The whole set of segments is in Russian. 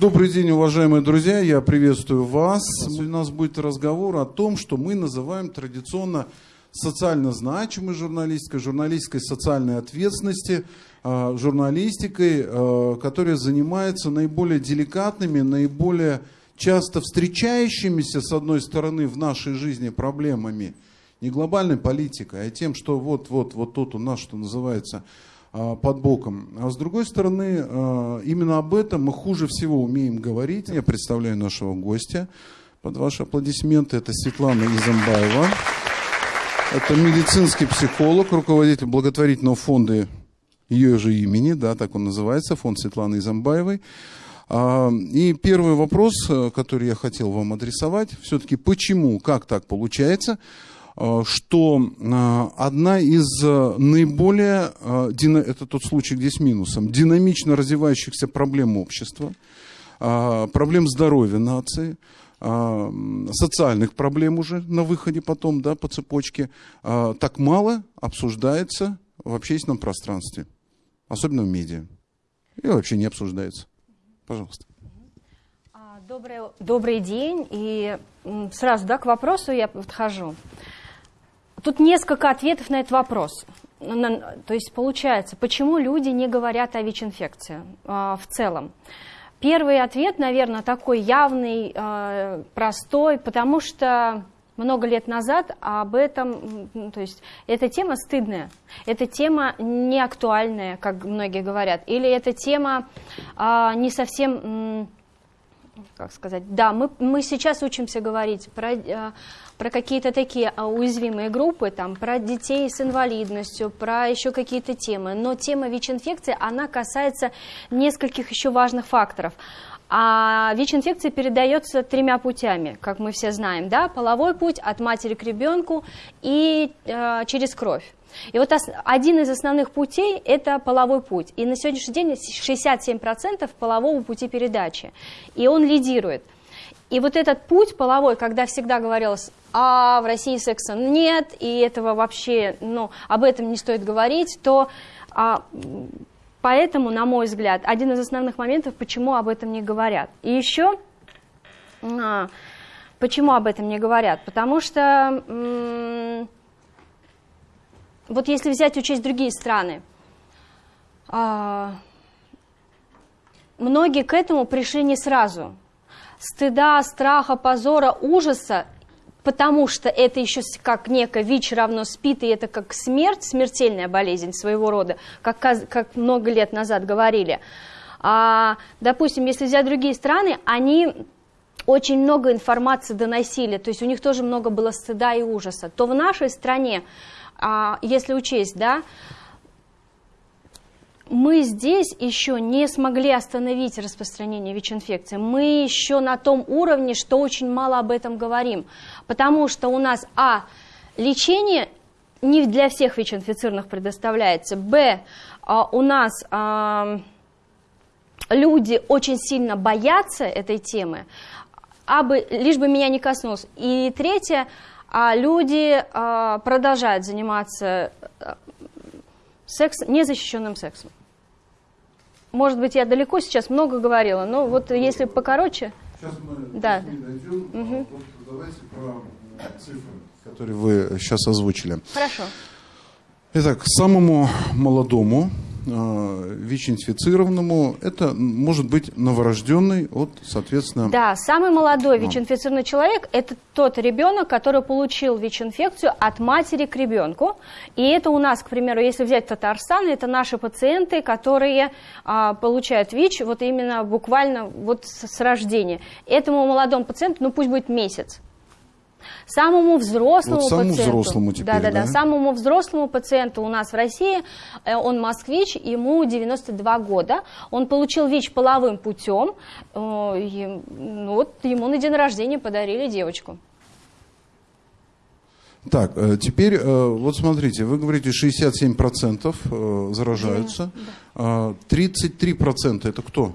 Добрый день, уважаемые друзья, я приветствую вас. У нас будет разговор о том, что мы называем традиционно социально значимой журналистикой, журналистикой социальной ответственности, а, журналистикой, а, которая занимается наиболее деликатными, наиболее часто встречающимися, с одной стороны, в нашей жизни проблемами, не глобальной политикой, а тем, что вот-вот, вот тут у нас, что называется, под боком. А с другой стороны, именно об этом мы хуже всего умеем говорить. Я представляю нашего гостя под ваши аплодисменты. Это Светлана Изамбаева. Это медицинский психолог, руководитель благотворительного фонда ее же имени, да, так он называется, фонд Светланы Изамбаевой. А, и первый вопрос, э, который я хотел вам адресовать, все-таки почему, как так получается, что э, одна из наиболее, это тот случай, где с минусом, динамично развивающихся проблем общества, проблем здоровья нации, социальных проблем уже на выходе потом, да, по цепочке, так мало обсуждается в общественном пространстве, особенно в медиа. И вообще не обсуждается. Пожалуйста. А, добрый, добрый день. И сразу да, к вопросу я подхожу. Тут несколько ответов на этот вопрос. То есть получается, почему люди не говорят о ВИЧ-инфекции в целом? Первый ответ, наверное, такой явный, э, простой, потому что много лет назад об этом, то есть эта тема стыдная, эта тема не актуальная, как многие говорят, или эта тема а, не совсем, как сказать, да, мы, мы сейчас учимся говорить про про какие-то такие а, уязвимые группы, там, про детей с инвалидностью, про еще какие-то темы. Но тема ВИЧ-инфекции, она касается нескольких еще важных факторов. А ВИЧ-инфекция передается тремя путями, как мы все знаем, да, половой путь от матери к ребенку и э, через кровь. И вот один из основных путей – это половой путь. И на сегодняшний день 67% полового пути передачи. И он лидирует. И вот этот путь половой, когда всегда говорилось, а в России секса нет, и этого вообще, ну, об этом не стоит говорить, то а, поэтому, на мой взгляд, один из основных моментов, почему об этом не говорят. И еще, а, почему об этом не говорят? Потому что, вот если взять учесть другие страны, а, многие к этому пришли не сразу. Стыда, страха, позора, ужаса потому что это еще как некое ВИЧ равно СПИД, и это как смерть, смертельная болезнь своего рода, как, как много лет назад говорили. А, допустим, если взять другие страны, они очень много информации доносили, то есть у них тоже много было стыда и ужаса, то в нашей стране, а, если учесть, да, мы здесь еще не смогли остановить распространение ВИЧ-инфекции. Мы еще на том уровне, что очень мало об этом говорим. Потому что у нас, а, лечение не для всех ВИЧ-инфицированных предоставляется, б, а, у нас а, люди очень сильно боятся этой темы, а бы, лишь бы меня не коснулось. И третье, а люди а, продолжают заниматься а, секс, незащищенным сексом. Может быть, я далеко сейчас много говорила, но вот если покороче... Сейчас мы да. дойдем, угу. вот давайте про цифры, которые вы сейчас озвучили. Хорошо. Итак, самому молодому Э, ВИЧ-инфицированному, это может быть новорожденный от, соответственно... Да, самый молодой ВИЧ-инфицированный человек – это тот ребенок, который получил ВИЧ-инфекцию от матери к ребенку. И это у нас, к примеру, если взять Татарстан, это наши пациенты, которые а, получают ВИЧ вот именно буквально вот с, с рождения. Этому молодому пациенту, ну пусть будет месяц. Самому взрослому вот самому пациенту, взрослому теперь, да, да, да, самому взрослому пациенту у нас в России, э, он москвич, ему 92 года, он получил ВИЧ половым путем, э, ну, вот ему на день рождения подарили девочку. Так, э, теперь вот смотрите, вы говорите 67% заражаются, да, да. 33% это кто?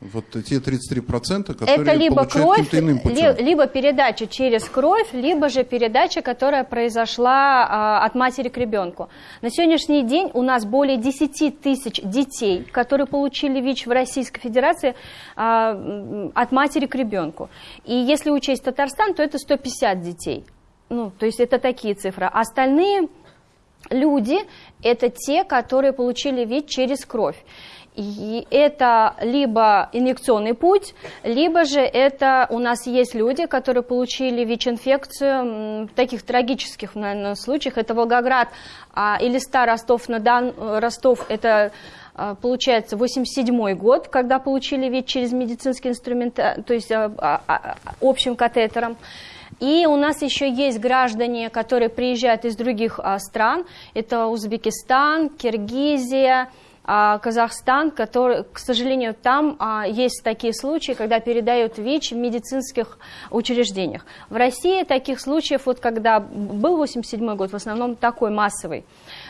Вот те 33%, которые Это либо кровь, иным путем. ли- либо передача через кровь, либо же передача, которая произошла а, от матери к ребенку. На сегодняшний день у нас более 10 тысяч детей, которые получили ВИЧ в Российской Федерации а, от матери к ребенку. И если учесть Татарстан, то это 150 детей. Ну, то есть это такие цифры. Остальные люди – это те, которые получили ВИЧ через кровь. Это либо инъекционный путь, либо же это у нас есть люди, которые получили ВИЧ-инфекцию в таких трагических, наверное, случаях. Это Волгоград, а, Элиста, Ростов, на Дан, э, Ростов, это а, получается 87 год, когда получили ВИЧ через медицинский инструмент, э, то есть а, а, а, общим катетером. И у нас еще есть граждане, которые приезжают из других стран. Это Узбекистан, Киргизия, Казахстан, который, к сожалению, там а, есть такие случаи, когда передают ВИЧ в медицинских учреждениях. В России таких случаев, вот когда был 87 год, в основном такой массовый.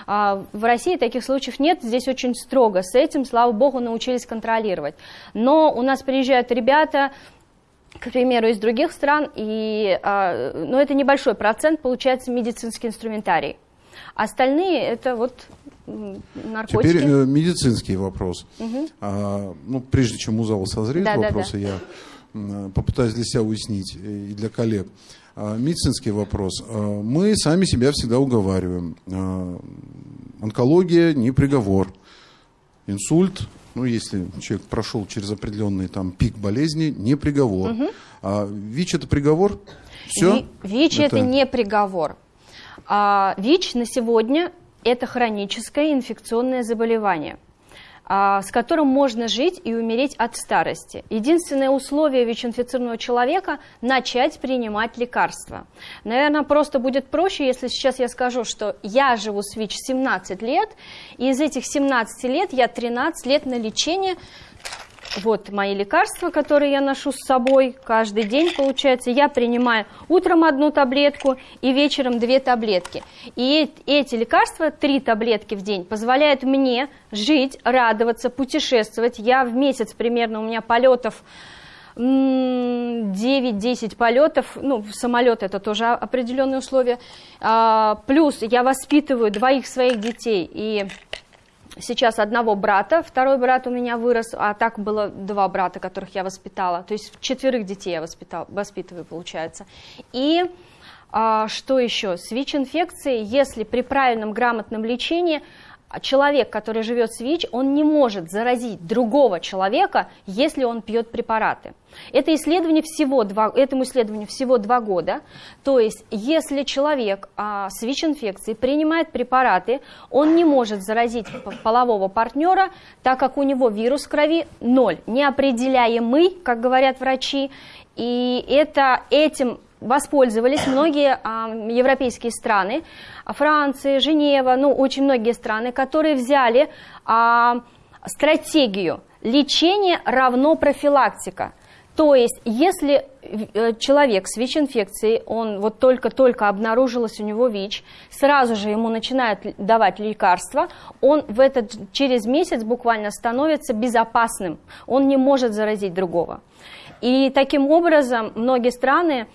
А, В России таких случаев нет, здесь очень строго с этим, слава богу, научились контролировать. Но у нас приезжают ребята, к примеру, из других стран, и, а, но это небольшой процент, получается медицинский инструментарий. Остальные это вот наркотики. Теперь э, медицинский вопрос. А, ну, прежде чем у зала созреют Да, да, вопросы, я попытаюсь для себя уяснить э, и для коллег. А, медицинский вопрос. А, мы сами себя всегда уговариваем. А, онкология не приговор. Инсульт, ну, если человек прошел через определенный там пик болезни, не приговор. А ВИЧ это приговор? Все? Ви- ВИЧ это... не приговор. А, ВИЧ на сегодня это хроническое инфекционное заболевание, а, с которым можно жить и умереть от старости. Единственное условие ВИЧ-инфицированного человека – начать принимать лекарства. Наверное, просто будет проще, если сейчас я скажу, что я живу с ВИЧ 17 лет, и из этих 17 лет я 13 лет на лечение вот мои лекарства, которые я ношу с собой каждый день, получается. Я принимаю утром одну таблетку и вечером две таблетки. И эти лекарства, три таблетки в день, позволяют мне жить, радоваться, путешествовать. Я в месяц примерно, у меня полетов м, 9-10 полетов, ну, самолет это тоже определенные условия. А, Плюс я воспитываю двоих своих детей и сейчас одного брата, второй брат у меня вырос, а так было два брата, которых я воспитала, то есть четверых детей я воспитал, воспитываю, получается. И а, что еще? С ВИЧ-инфекцией, если при правильном грамотном лечении человек, который живет с ВИЧ, он не может заразить другого человека, если он пьет препараты. Это исследование всего два, этому исследованию всего два года. То есть, если человек а, с ВИЧ-инфекцией принимает препараты, он не может заразить полового партнера, так как у него вирус крови ноль, неопределяемый, как говорят врачи. И это этим воспользовались многие а, европейские страны, Франция, Женева, ну, очень многие страны, которые взяли а, стратегию лечение равно профилактика. То есть, если э, человек с ВИЧ-инфекцией, он вот только-только обнаружилось у него ВИЧ, сразу же ему начинают давать лекарства, он в этот, через месяц буквально становится безопасным, он не может заразить другого. И таким образом многие страны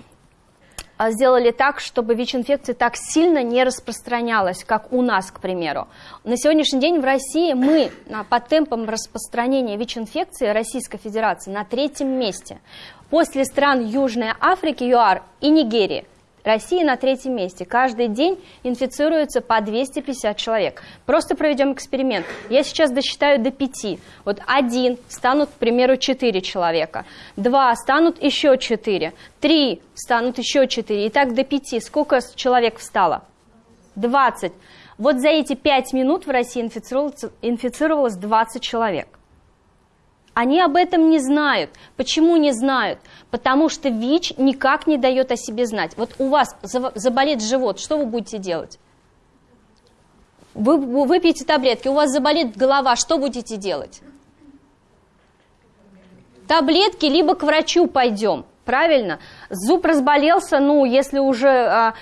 сделали так, чтобы ВИЧ-инфекция так сильно не распространялась, как у нас, к примеру. На сегодняшний день в России мы а, по темпам распространения ВИЧ-инфекции Российской Федерации на третьем месте. После стран Южной Африки, ЮАР и Нигерии. Россия на третьем месте. Каждый день инфицируется по 250 человек. Просто проведем эксперимент. Я сейчас досчитаю до пяти. Вот один станут, к примеру, четыре человека. Два станут еще четыре. Три станут еще четыре. И так до пяти. Сколько с- человек встало? 20. Вот за эти пять минут в России инфицировалось 20 человек. Они об этом не знают. Почему не знают? Потому что ВИЧ никак не дает о себе знать. Вот у вас заболит живот, что вы будете делать? Вы выпьете таблетки, у вас заболит голова, что будете делать? Таблетки, либо к врачу пойдем. Правильно? Зуб разболелся, ну, если уже а,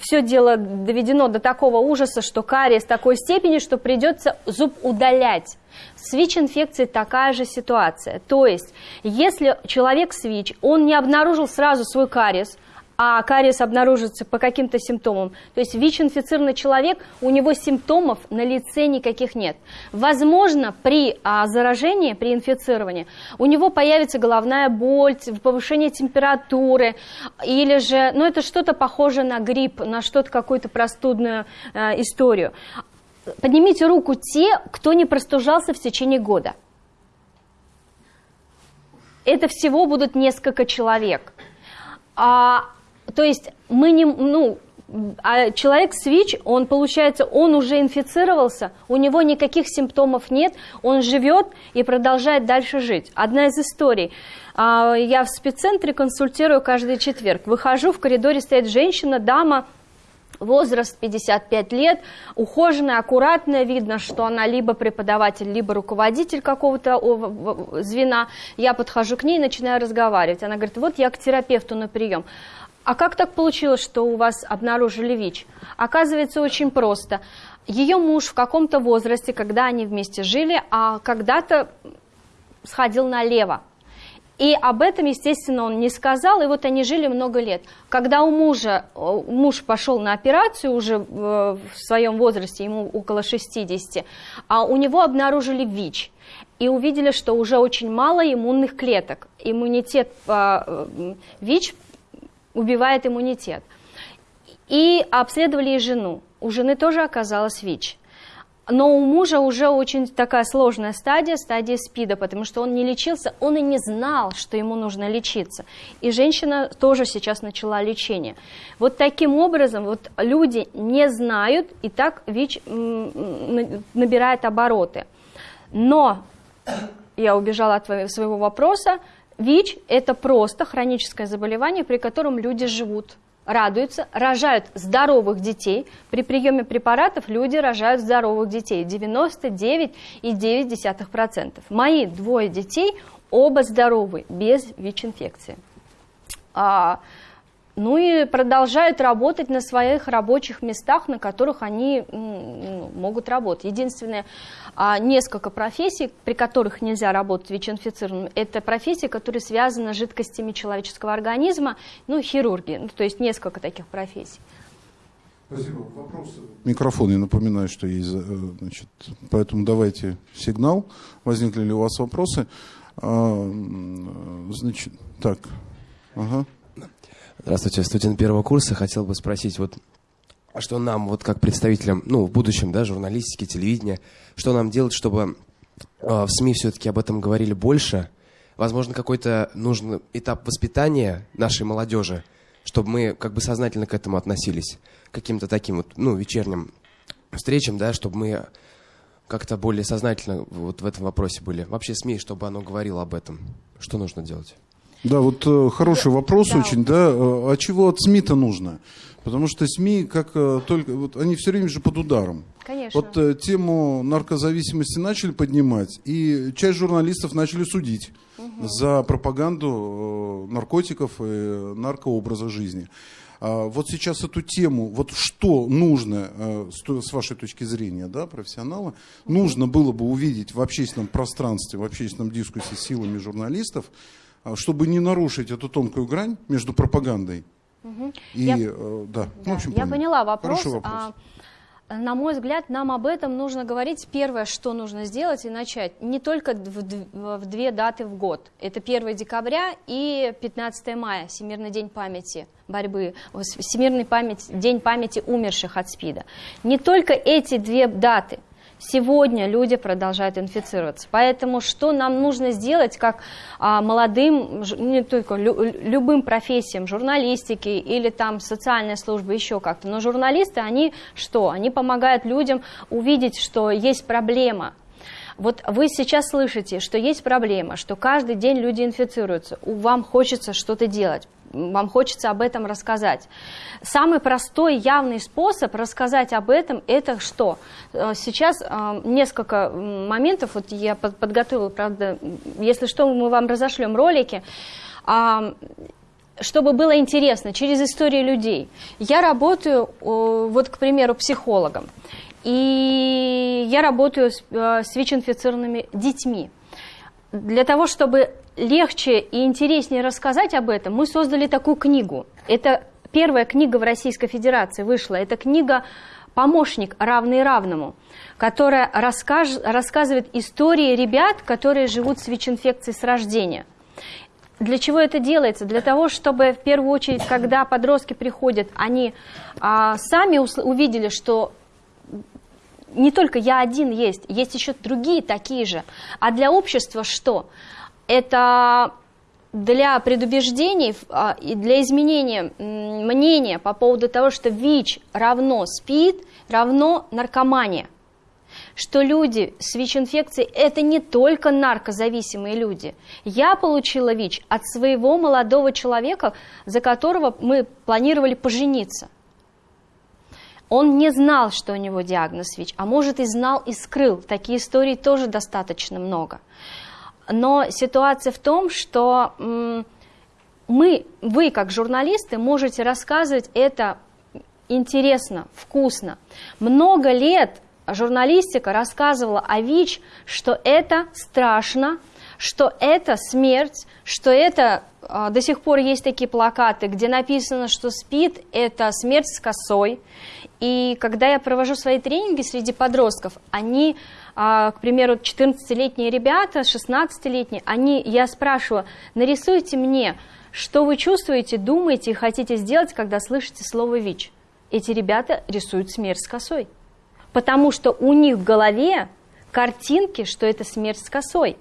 все дело доведено до такого ужаса, что кариес такой степени, что придется зуб удалять. С ВИЧ-инфекцией такая же ситуация. То есть, если человек с ВИЧ, он не обнаружил сразу свой кариес, а кариес обнаружится по каким-то симптомам. То есть ВИЧ-инфицированный человек, у него симптомов на лице никаких нет. Возможно, при а, заражении, при инфицировании, у него появится головная боль, повышение температуры, или же, ну это что-то похоже на грипп, на что-то, какую-то простудную а, историю. Поднимите руку те, кто не простужался в течение года. Это всего будут несколько человек. А то есть мы не, ну, а человек с ВИЧ, он, получается, он уже инфицировался, у него никаких симптомов нет, он живет и продолжает дальше жить. Одна из историй. А, я в спеццентре консультирую каждый четверг. Выхожу, в коридоре стоит женщина, дама, возраст 55 лет, ухоженная, аккуратная, видно, что она либо преподаватель, либо руководитель какого-то звена. Я подхожу к ней и начинаю разговаривать. Она говорит, вот я к терапевту на прием. А как так получилось, что у вас обнаружили ВИЧ? Оказывается, очень просто. Ее муж в каком-то возрасте, когда они вместе жили, а когда-то сходил налево. И об этом, естественно, он не сказал, и вот они жили много лет. Когда у мужа, муж пошел на операцию уже в своем возрасте, ему около 60, а у него обнаружили ВИЧ. И увидели, что уже очень мало иммунных клеток. Иммунитет а, ВИЧ убивает иммунитет. И обследовали и жену. У жены тоже оказалось ВИЧ. Но у мужа уже очень такая сложная стадия, стадия СПИДа, потому что он не лечился, он и не знал, что ему нужно лечиться. И женщина тоже сейчас начала лечение. Вот таким образом вот люди не знают, и так ВИЧ набирает обороты. Но, я убежала от своего вопроса, ВИЧ – это просто хроническое заболевание, при котором люди живут, радуются, рожают здоровых детей. При приеме препаратов люди рожают здоровых детей. 99,9%. Мои двое детей оба здоровы, без ВИЧ-инфекции. Ну и продолжают работать на своих рабочих местах, на которых они ну, могут работать. Единственное, а, несколько профессий, при которых нельзя работать ВИЧ-инфицированным, это профессии, которые связаны с жидкостями человеческого организма, ну, хирурги, ну, то есть несколько таких профессий. Спасибо. Вопросы? Микрофон, я напоминаю, что есть, э, значит, поэтому давайте сигнал. Возникли ли у вас вопросы? А, значит, так, ага. Здравствуйте, студент первого курса. Хотел бы спросить, вот а что нам, вот как представителям, ну, в будущем, да, журналистики, телевидения, что нам делать, чтобы э, в СМИ все-таки об этом говорили больше? Возможно, какой-то нужный этап воспитания нашей молодежи, чтобы мы как бы сознательно к этому относились, каким-то таким вот, ну, вечерним встречам, да, чтобы мы как-то более сознательно вот в этом вопросе были. Вообще СМИ, чтобы оно говорило об этом. Что нужно делать? Да, вот э, хороший вопрос да. очень, да. Э, а чего от СМИ-то нужно? Потому что СМИ, как э, только, вот они все время же под ударом. Конечно. Вот тему наркозависимости начали поднимать, и часть журналистов начали судить угу. за пропаганду наркотиков и наркообраза жизни. А вот сейчас эту тему, вот что нужно, с вашей точки зрения, да, профессионала, нужно было бы увидеть в общественном пространстве, в общественном дискуссии силами журналистов, чтобы не нарушить эту тонкую грань между пропагандой Угу. И, я, э, да. Ну, да. в общем, я поняла вопрос. вопрос. А, на мой взгляд, нам об этом нужно говорить. Первое, что нужно сделать и начать, не только в, в две даты в год. Это 1 декабря и 15 мая, Всемирный день памяти борьбы, Всемирный память, день памяти умерших от СПИДа. Не только эти две даты – Сегодня люди продолжают инфицироваться. Поэтому что нам нужно сделать как а, молодым, не только лю, любым профессиям, журналистики или там социальная служба, еще как-то. Но журналисты, они что? Они помогают людям увидеть, что есть проблема, вот вы сейчас слышите, что есть проблема, что каждый день люди инфицируются, вам хочется что-то делать вам хочется об этом рассказать. Самый простой явный способ рассказать об этом – это что? Э, сейчас э, несколько моментов, вот я подготовила, правда, если что, мы вам разошлем ролики. а, чтобы было интересно, через истории людей. Я работаю, вот, к примеру, психологом, и я работаю с, э, с ВИЧ-инфицированными детьми. Для того, чтобы легче и интереснее рассказать об этом, мы создали такую книгу. Это первая книга в Российской Федерации вышла. Это книга «Помощник, равный равному», которая расскаж, рассказывает истории ребят, которые живут с ВИЧ-инфекцией с рождения. Для чего это делается? Для того, чтобы в первую очередь, когда подростки приходят, они а, сами увидели, что не только я один есть, есть еще другие такие же. А для общества что? Это для предубеждений а, и для изменения мнения по поводу того, что ВИЧ равно СПИД, равно наркомания. Что люди с ВИЧ-инфекцией – это не только наркозависимые люди. Я получила ВИЧ от своего молодого человека, за которого мы планировали пожениться. Он не знал, что у него диагноз ВИЧ, а может и знал и скрыл. Такие истории тоже достаточно много. Но ситуация в том, что мы, вы как журналисты можете рассказывать это интересно, вкусно. Много лет журналистика рассказывала о ВИЧ, что это страшно, что это смерть, что это а, до сих пор есть такие плакаты, где написано, что СПИД – это смерть с косой. И когда я провожу свои тренинги среди подростков, они а, к примеру, 14-летние ребята, 16-летние, они, я спрашиваю, нарисуйте мне, что вы чувствуете, думаете и хотите сделать, когда слышите слово ВИЧ. Эти ребята рисуют смерть с косой. Потому что у них в голове картинки, что это смерть с косой.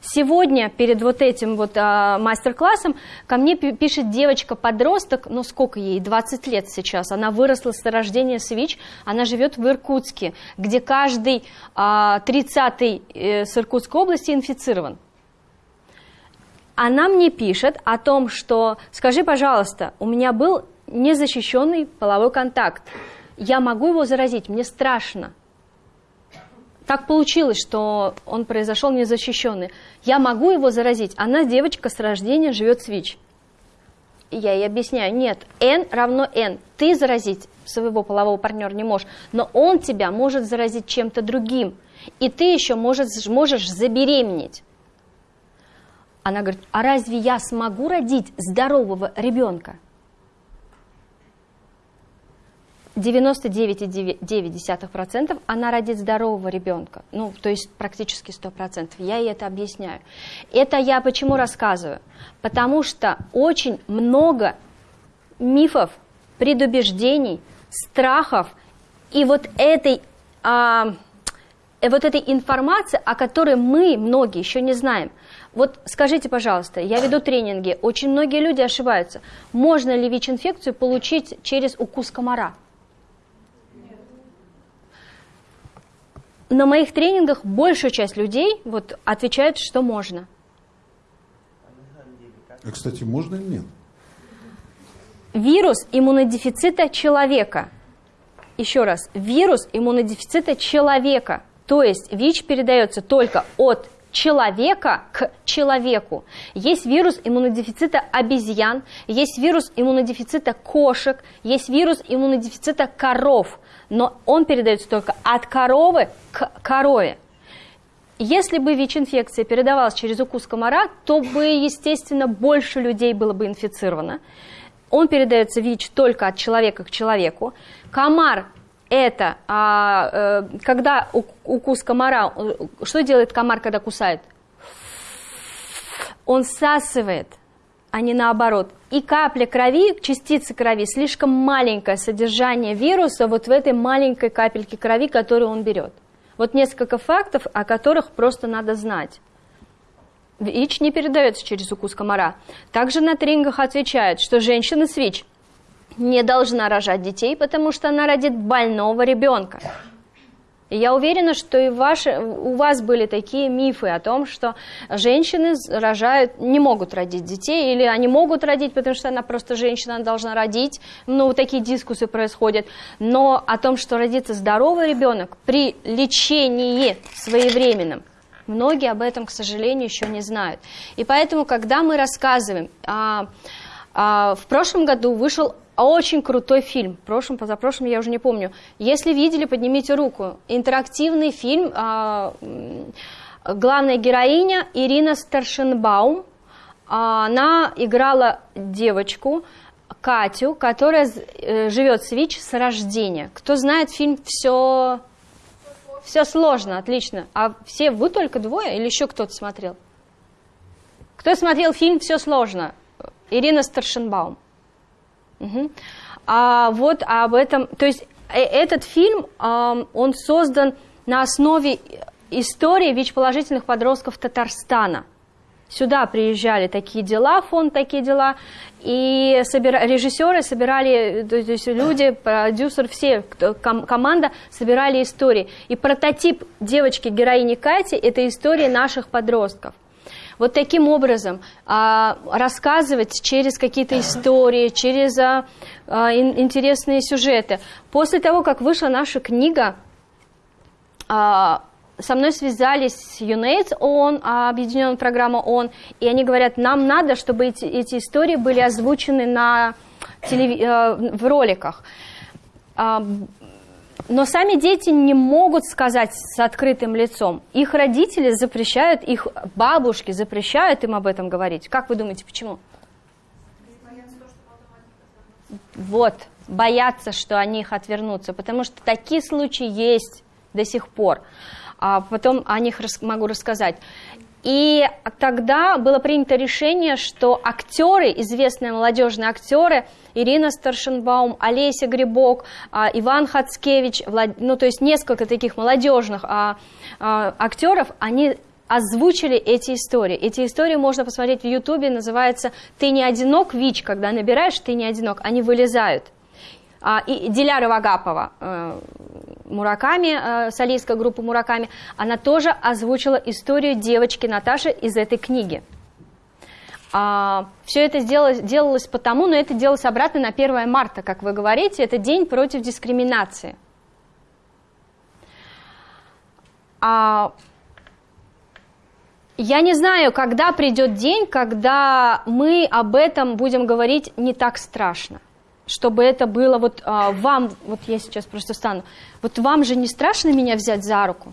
Сегодня перед вот этим вот а, мастер-классом ко мне пишет девочка-подросток, ну сколько ей, 20 лет сейчас, она выросла с рождения с она живет в Иркутске, где каждый а, 30-й э, с Иркутской области инфицирован. Она мне пишет о том, что, скажи, пожалуйста, у меня был незащищенный половой контакт, я могу его заразить, мне страшно. Так получилось, что он произошел незащищенный. Я могу его заразить. Она девочка с рождения живет с ВИЧ. Я ей объясняю, нет, N равно N. Ты заразить своего полового партнера не можешь, но он тебя может заразить чем-то другим. И ты еще можешь, можешь забеременеть. Она говорит, а разве я смогу родить здорового ребенка? 99,9% она родит здорового ребенка, ну, то есть практически 100%. Я ей это объясняю. Это я почему рассказываю? Потому что очень много мифов, предубеждений, страхов и вот этой, а, э, вот этой информации, о которой мы, многие, еще не знаем. Вот скажите, пожалуйста, я веду тренинги, очень многие люди ошибаются. Можно ли ВИЧ-инфекцию получить через укус комара? На моих тренингах большая часть людей вот, отвечает, что можно. А, кстати, можно или нет? Вирус иммунодефицита человека. Еще раз, вирус иммунодефицита человека. То есть ВИЧ передается только от человека к человеку. Есть вирус иммунодефицита обезьян, есть вирус иммунодефицита кошек, есть вирус иммунодефицита коров но он передается только от коровы к корове. Если бы ВИЧ-инфекция передавалась через укус комара, то бы, естественно, больше людей было бы инфицировано. Он передается ВИЧ только от человека к человеку. Комар – это а, э, когда укус комара, э, что делает комар, когда кусает? Он всасывает – а не наоборот. И капля крови, частицы крови, слишком маленькое содержание вируса вот в этой маленькой капельке крови, которую он берет. Вот несколько фактов, о которых просто надо знать. ВИЧ не передается через укус комара. Также на тренингах отвечают, что женщина с ВИЧ не должна рожать детей, потому что она родит больного ребенка. И я уверена, что и ваши, у вас были такие мифы о том, что женщины рожают, не могут родить детей, или они могут родить, потому что она просто женщина, должна родить. Ну, такие дискуссии происходят. Но о том, что родится здоровый ребенок при лечении своевременном, Многие об этом, к сожалению, еще не знают. И поэтому, когда мы рассказываем, а, а, в прошлом году вышел очень крутой фильм. В прошлом, позапрошлом, я уже не помню. Если видели, поднимите руку. Интерактивный фильм. А, главная героиня Ирина Старшенбаум. А, она играла девочку, Катю, которая э, живет с ВИЧ с рождения. Кто знает фильм «Все, все сложно», отлично. А все вы только двое или еще кто-то смотрел? Кто смотрел фильм «Все сложно»? Ирина Старшенбаум. Угу. А вот об этом, то есть э, этот фильм, он создан на основе истории ВИЧ-положительных подростков Татарстана. Сюда приезжали такие дела, фонд такие дела, и собира... режиссеры собирали, то есть люди, продюсер, все, ком команда собирали истории. И прототип девочки-героини Кати – это истории наших подростков. Вот таким образом а, рассказывать через какие-то истории, через а, а, интересные сюжеты. После того, как вышла наша книга, со мной связались UNAIDS ООН, объединенная программа ООН, и они говорят, нам надо, чтобы эти, эти истории были озвучены на телев... Э, в роликах. Но сами дети не могут сказать с открытым лицом. Их родители запрещают, их бабушки запрещают им об этом говорить. Как вы думаете, почему? Вот, боятся, что они их отвернутся, потому что такие случаи есть до сих пор. А потом о них могу рассказать. И тогда было принято решение, что актеры, известные молодежные актеры, Ирина Старшенбаум, Олеся Грибок, а, Иван Хацкевич, ну то есть несколько таких молодежных а, а, актеров, они озвучили эти истории. Эти истории можно посмотреть в Ютубе, называется «Ты не одинок, ВИЧ», когда набираешь «Ты не одинок», они вылезают. И Диляра Вагапова, э, Мураками, э, солистка группы Мураками, она тоже озвучила историю девочки Наташи из этой книги. А, все это сделалось, делалось потому, но это делалось обратно на 1 марта, как вы говорите, это день против дискриминации. А, я не знаю, когда придет день, когда мы об этом будем говорить не так страшно чтобы это было вот а, вам, вот я сейчас просто стану, вот вам же не страшно меня взять за руку?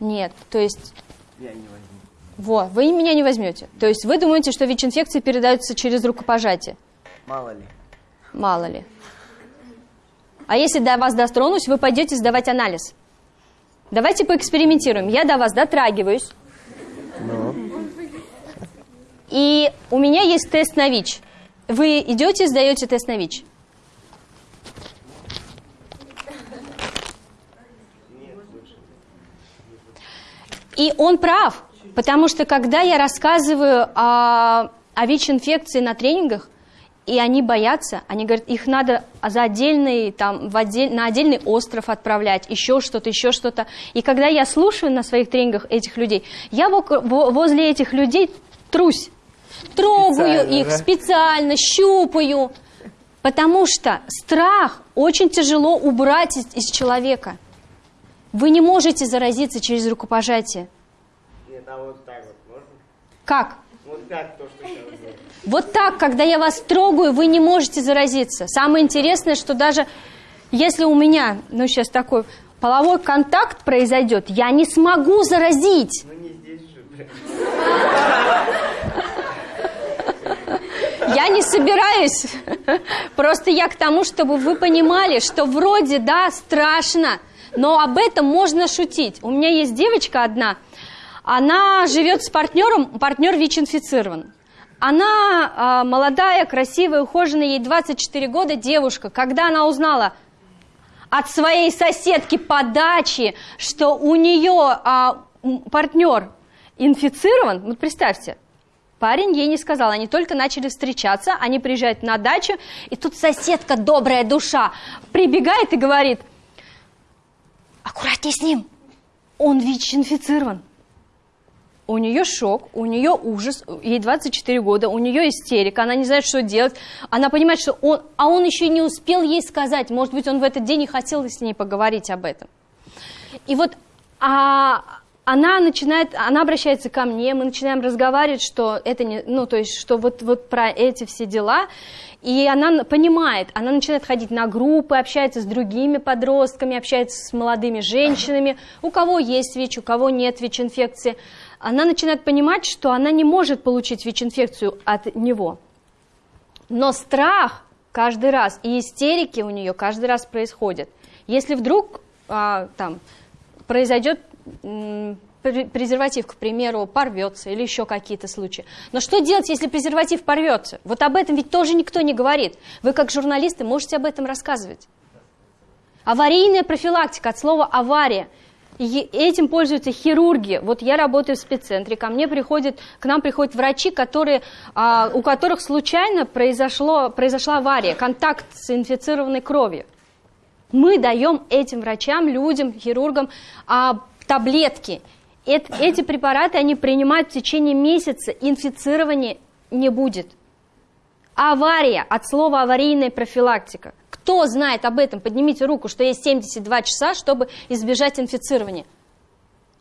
Нет, то есть... Я не возьму. Во, вы меня не возьмете. То есть вы думаете, что ВИЧ-инфекции передаются через рукопожатие? Мало ли. Мало ли. А если до вас достронусь, вы пойдете сдавать анализ. Давайте поэкспериментируем. Я до вас дотрагиваюсь. Ну. И у меня есть тест на ВИЧ. Вы идете, сдаете тест на ВИЧ? И он прав, потому что когда я рассказываю о, о ВИЧ-инфекции на тренингах, и они боятся, они говорят, их надо за отдельный, там, в отдель, на отдельный остров отправлять, еще что-то, еще что-то. И когда я слушаю на своих тренингах этих людей, я возле этих людей трусь трогаю специально, их да? специально, щупаю. Потому что страх очень тяжело убрать из, из человека. Вы не можете заразиться через рукопожатие. Нет, а вот так вот можно? Как? Вот так, то, что сейчас было. Вот так, когда я вас трогаю, вы не можете заразиться. Самое интересное, что даже если у меня, ну сейчас такой половой контакт произойдет, я не смогу заразить. Ну не здесь же. Я не собираюсь. Просто я к тому, чтобы вы понимали, что вроде, да, страшно, но об этом можно шутить. У меня есть девочка одна, она живет с партнером, партнер ВИЧ-инфицирован. Она э, молодая, красивая, ухоженная, ей 24 года девушка. Когда она узнала от своей соседки по даче, что у нее э, партнер инфицирован, вот представьте, Парень ей не сказал, они только начали встречаться, они приезжают на дачу, и тут соседка, добрая душа, прибегает и говорит, аккуратней с ним, он ВИЧ-инфицирован. У нее шок, у нее ужас, ей 24 года, у нее истерика, она не знает, что делать. Она понимает, что он, а он еще не успел ей сказать, может быть, он в этот день и хотел с ней поговорить об этом. И вот а, она начинает, она обращается ко мне, мы начинаем разговаривать, что это не, ну, то есть, что вот, вот про эти все дела, и она понимает, она начинает ходить на группы, общается с другими подростками, общается с молодыми женщинами, у кого есть ВИЧ, у кого нет ВИЧ-инфекции. Она начинает понимать, что она не может получить ВИЧ-инфекцию от него. Но страх каждый раз и истерики у нее каждый раз происходят. Если вдруг а, там произойдет презерватив, к примеру, порвется или еще какие-то случаи. Но что делать, если презерватив порвется? Вот об этом ведь тоже никто не говорит. Вы как журналисты можете об этом рассказывать. Аварийная профилактика от слова авария. И этим пользуются хирурги. Вот я работаю в спеццентре, ко мне приходят, к нам приходят врачи, которые, а, у которых случайно произошло, произошла авария, контакт с инфицированной кровью. Мы даем этим врачам, людям, хирургам а, таблетки. Эти препараты они принимают в течение месяца, инфицирования не будет. Авария, от слова аварийная профилактика. Кто знает об этом? Поднимите руку, что есть 72 часа, чтобы избежать инфицирования.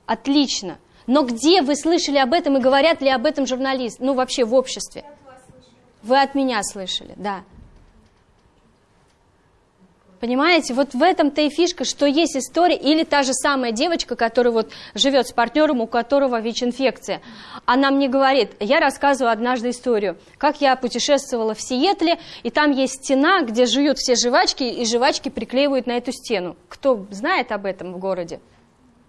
Отлично. Но где вы слышали об этом и говорят ли об этом журналисты? Ну, вообще в обществе. Вы от меня слышали, да. Понимаете, вот в этом-то и фишка, что есть история, или та же самая девочка, которая вот живет с партнером, у которого ВИЧ-инфекция. Она мне говорит, я рассказываю однажды историю, как я путешествовала в Сиэтле, и там есть стена, где жуют все жвачки, и жвачки приклеивают на эту стену. Кто знает об этом в городе?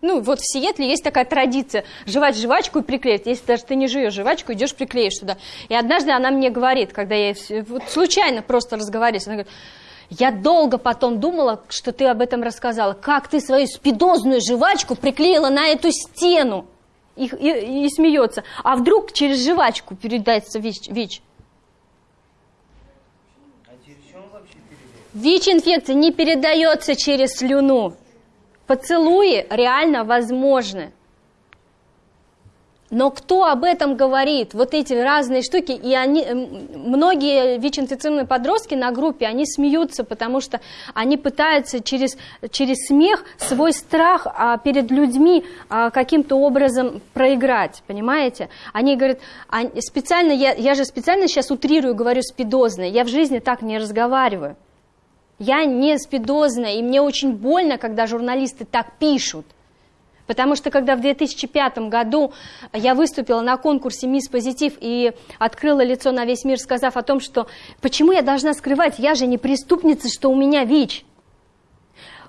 Ну, вот в Сиэтле есть такая традиция, жевать жвачку и приклеить. Если даже ты не жуешь жвачку, идешь приклеишь туда. И однажды она мне говорит, когда я вот случайно просто разговариваю, она говорит, я долго потом думала, что ты об этом рассказала. Как ты свою спидозную жвачку приклеила на эту стену? И, и, и смеется. А вдруг через жвачку передается ВИЧ? ВИЧ? ВИЧ-инфекция не передается через слюну. Поцелуи реально возможны. Но кто об этом говорит? Вот эти разные штуки, и они, многие ВИЧ-инфицированные подростки на группе, они смеются, потому что они пытаются через, через смех свой страх а, перед людьми а, каким-то образом проиграть, понимаете? Они говорят, а, специально, я, я же специально сейчас утрирую, говорю спидозно, я в жизни так не разговариваю. Я не спидозная, и мне очень больно, когда журналисты так пишут. Потому что когда в 2005 году я выступила на конкурсе «Мисс Позитив» и открыла лицо на весь мир, сказав о том, что почему я должна скрывать, я же не преступница, что у меня ВИЧ.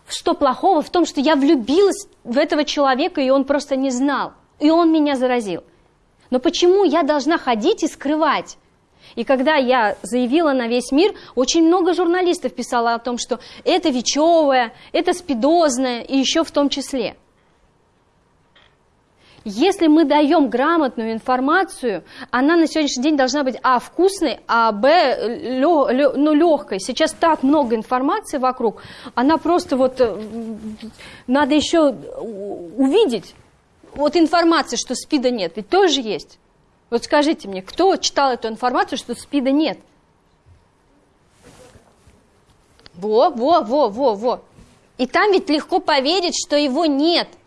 Что плохого в том, что я влюбилась в этого человека, и он просто не знал, и он меня заразил. Но почему я должна ходить и скрывать? И когда я заявила на весь мир, очень много журналистов писало о том, что это ВИЧевое, это спидозное, и еще в том числе – если мы даем грамотную информацию, она на сегодняшний день должна быть, а, вкусной, а, б, лё, ну, легкой. Сейчас так много информации вокруг, она просто вот, э, надо еще увидеть. Вот информация, что СПИДа нет, ведь тоже есть. Вот скажите мне, кто читал эту информацию, что СПИДа нет? Во, во, во, во, во. И там ведь легко поверить, что его нет –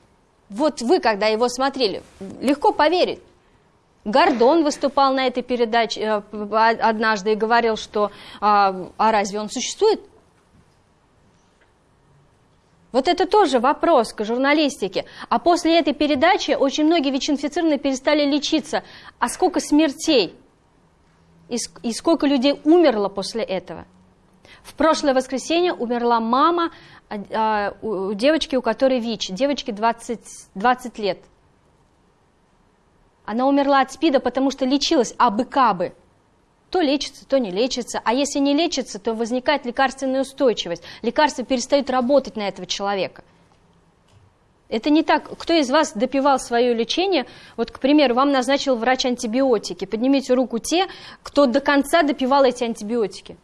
вот вы, когда его смотрели, легко поверить. Гордон выступал на этой передаче э, однажды и говорил, что а, а разве он существует? Вот это тоже вопрос к журналистике. А после этой передачи очень многие ВИЧ-инфицированные перестали лечиться. А сколько смертей? И, и сколько людей умерло после этого? В прошлое воскресенье умерла мама а, у девочки, у которой ВИЧ, девочке 20, 20 лет. Она умерла от СПИДа, потому что лечилась абы-кабы. То лечится, то не лечится. А если не лечится, то возникает лекарственная устойчивость. Лекарства перестают работать на этого человека. Это не так. Кто из вас допивал свое лечение? Вот, к примеру, вам назначил врач антибиотики. Поднимите руку те, кто до конца допивал эти антибиотики.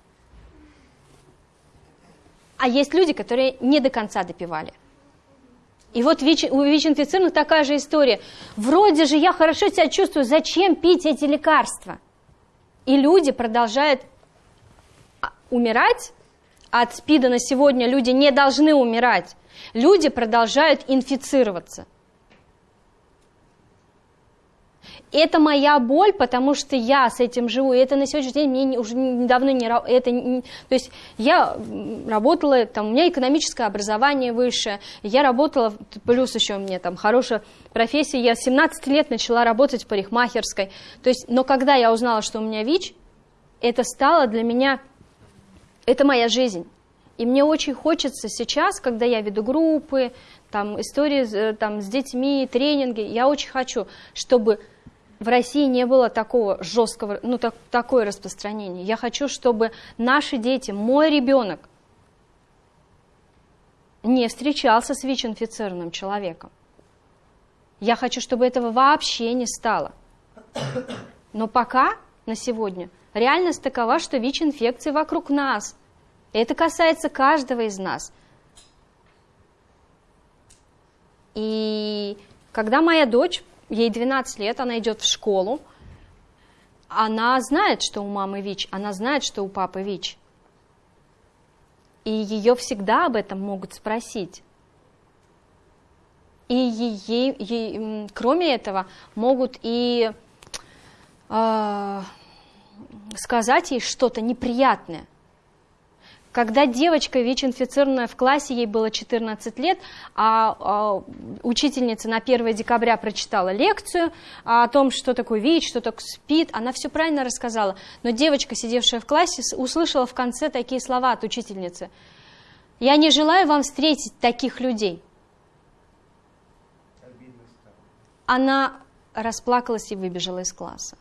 А есть люди, которые не до конца допивали. И вот ВИЧ, у ВИЧ-инфицированных такая же история. Вроде же я хорошо себя чувствую, зачем пить эти лекарства? И люди продолжают а, умирать. От СПИДа на сегодня люди не должны умирать. Люди продолжают инфицироваться. Это моя боль, потому что я с этим живу. И это на сегодняшний день мне не- уже недавно не... Это, не- то есть я работала, там, у меня экономическое образование высшее, я работала, плюс еще у меня там хорошая профессия, я с 17 лет начала работать в парикмахерской. То есть, но когда я узнала, что у меня ВИЧ, это стало для меня, это моя жизнь. И мне очень хочется сейчас, когда я веду группы, там, истории э, там, с детьми, тренинги, я очень хочу, чтобы в России не было такого жесткого, ну, так, такое распространение. Я хочу, чтобы наши дети, мой ребенок, не встречался с ВИЧ-инфицированным человеком. Я хочу, чтобы этого вообще не стало. Но пока, на сегодня, реальность такова, что ВИЧ-инфекции вокруг нас. Это касается каждого из нас. И когда моя дочь, ей 12 лет, она идет в школу, она знает, что у мамы ВИЧ, она знает, что у папы ВИЧ. И ее всегда об этом могут спросить. И ей, ей, кроме этого, могут и а, сказать ей что-то неприятное. Когда девочка ВИЧ-инфицированная в классе, ей было 14 лет, а, а, учительница на 1 декабря прочитала лекцию о том, что такое ВИЧ, что такое СПИД, она все правильно рассказала. Но девочка, сидевшая в классе, услышала в конце такие слова от учительницы. «Я не желаю вам встретить таких людей». Она расплакалась и выбежала из класса.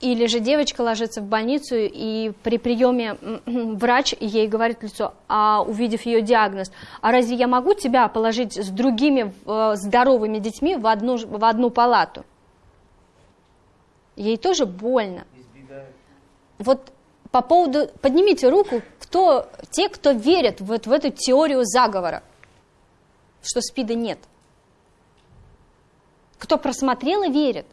Или же девочка ложится в больницу, и при приеме врач ей говорит лицо, а увидев ее диагноз, а разве я могу тебя положить с другими э, здоровыми детьми в одну, в одну палату? Ей тоже больно. Вот по поводу, поднимите руку, кто, те, кто верят вот в эту теорию заговора, что СПИДа нет. Кто просмотрел и верит.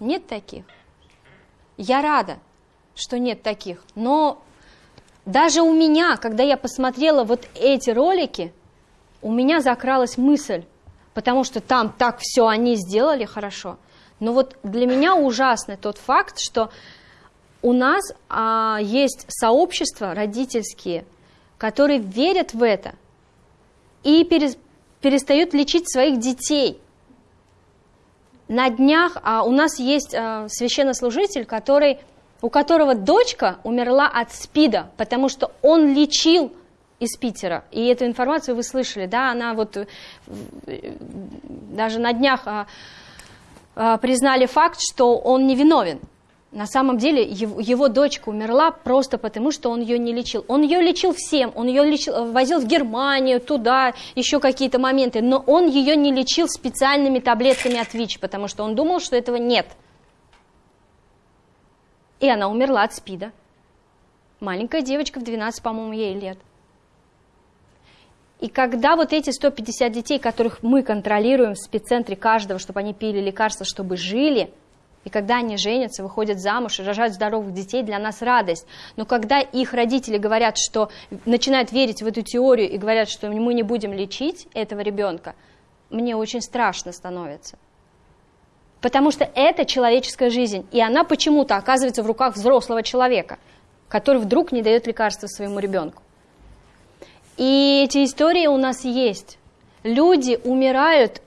Нет таких. Я рада, что нет таких. Но даже у меня, когда я посмотрела вот эти ролики, у меня закралась мысль, потому что там так все они сделали хорошо. Но вот для меня ужасный тот факт, что у нас а, есть сообщества родительские, которые верят в это и перес- перестают лечить своих детей. На днях а, у нас есть а, священнослужитель, который, у которого дочка умерла от СПИДа, потому что он лечил из Питера. И эту информацию вы слышали, да, она вот э, даже на днях а, а, признали факт, что он невиновен. На самом деле его, дочка умерла просто потому, что он ее не лечил. Он ее лечил всем, он ее лечил, возил в Германию, туда, еще какие-то моменты, но он ее не лечил специальными таблетками от ВИЧ, потому что он думал, что этого нет. И она умерла от СПИДа. Маленькая девочка в 12, по-моему, ей лет. И когда вот эти 150 детей, которых мы контролируем в спеццентре каждого, чтобы они пили лекарства, чтобы жили, и когда они женятся, выходят замуж и рожают здоровых детей, для нас радость. Но когда их родители говорят, что начинают верить в эту теорию и говорят, что мы не будем лечить этого ребенка, мне очень страшно становится. Потому что это человеческая жизнь, и она почему-то оказывается в руках взрослого человека, который вдруг не дает лекарства своему ребенку. И эти истории у нас есть. Люди умирают,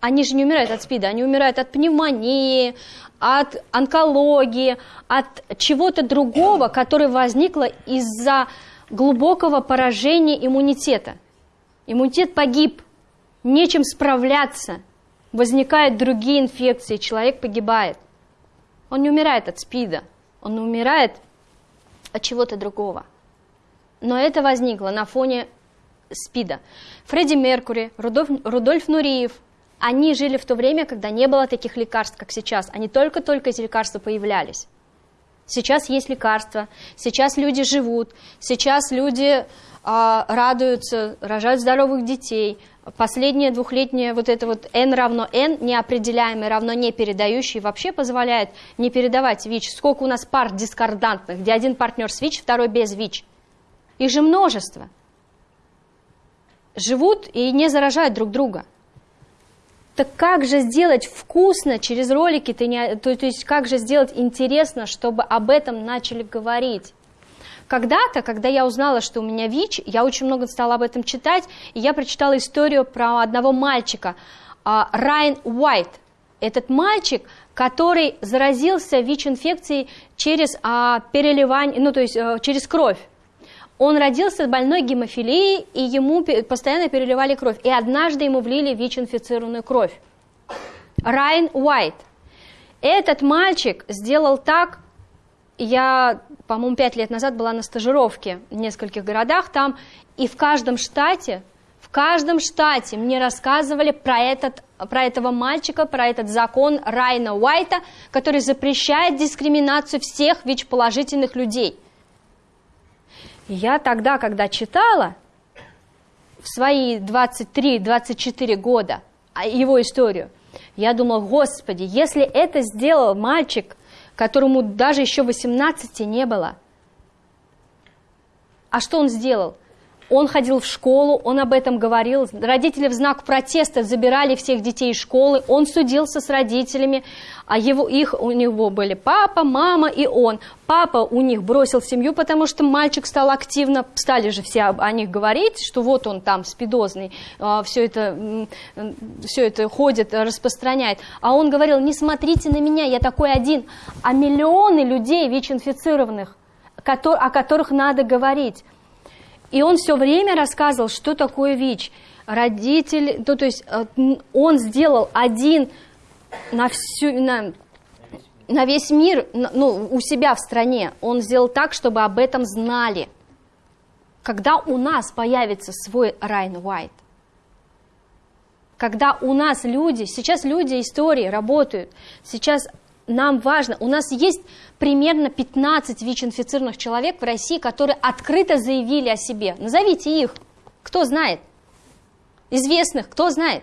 они же не умирают от СПИДа, они умирают от пневмонии, от онкологии, от чего-то другого, которое возникло из-за глубокого поражения иммунитета. Иммунитет погиб, нечем справляться, возникают другие инфекции, человек погибает. Он не умирает от СПИДа, он умирает от чего-то другого. Но это возникло на фоне СПИДа. Фредди Меркури, Рудольф, Рудольф Нуриев, они жили в то время, когда не было таких лекарств, как сейчас. Они только-только эти лекарства появлялись. Сейчас есть лекарства, сейчас люди живут, сейчас люди а, радуются, рожают здоровых детей. Последнее двухлетнее вот это вот n равно n, неопределяемый равно не передающий, вообще позволяет не передавать ВИЧ. Сколько у нас пар дискордантных, где один партнер с ВИЧ, второй без ВИЧ. Их же множество. Живут и не заражают друг друга. Так как же сделать вкусно через ролики, ты не, то, то есть как же сделать интересно, чтобы об этом начали говорить? Когда-то, когда я узнала, что у меня ВИЧ, я очень много стала об этом читать, и я прочитала историю про одного мальчика, а, Райан Уайт. Этот мальчик, который заразился ВИЧ-инфекцией через а, переливание, ну то есть а, через кровь. Он родился с больной гемофилией, и ему постоянно переливали кровь. И однажды ему влили ВИЧ-инфицированную кровь. Райан Уайт. Этот мальчик сделал так, я, по-моему, пять лет назад была на стажировке в нескольких городах там, и в каждом штате, в каждом штате мне рассказывали про, этот, про этого мальчика, про этот закон Райна Уайта, который запрещает дискриминацию всех ВИЧ-положительных людей – я тогда, когда читала в свои 23-24 года а, его историю, я думала, господи, если это сделал мальчик, которому даже еще 18 не было, а что он сделал? Он ходил в школу, он об этом говорил. Родители в знак протеста забирали всех детей из школы. Он судился с родителями. А его, их, у него были папа, мама и он. Папа у них бросил семью, потому что мальчик стал активно, стали же все о них говорить, что вот он там спидозный, а, все это, все это ходит, распространяет. А он говорил, не смотрите на меня, я такой один. А миллионы людей ВИЧ-инфицированных, о которых надо говорить. И он все время рассказывал, что такое ВИЧ. Родитель, ну, то есть э, он сделал один на, всю, на, на весь мир, ну, у себя в стране. Он сделал так, чтобы об этом знали. Когда у нас появится свой Райн Уайт, когда у нас люди, сейчас люди истории работают, сейчас нам важно, у нас есть примерно 15 ВИЧ-инфицированных человек в России, которые открыто заявили о себе. Назовите их. Кто знает? Известных, кто знает?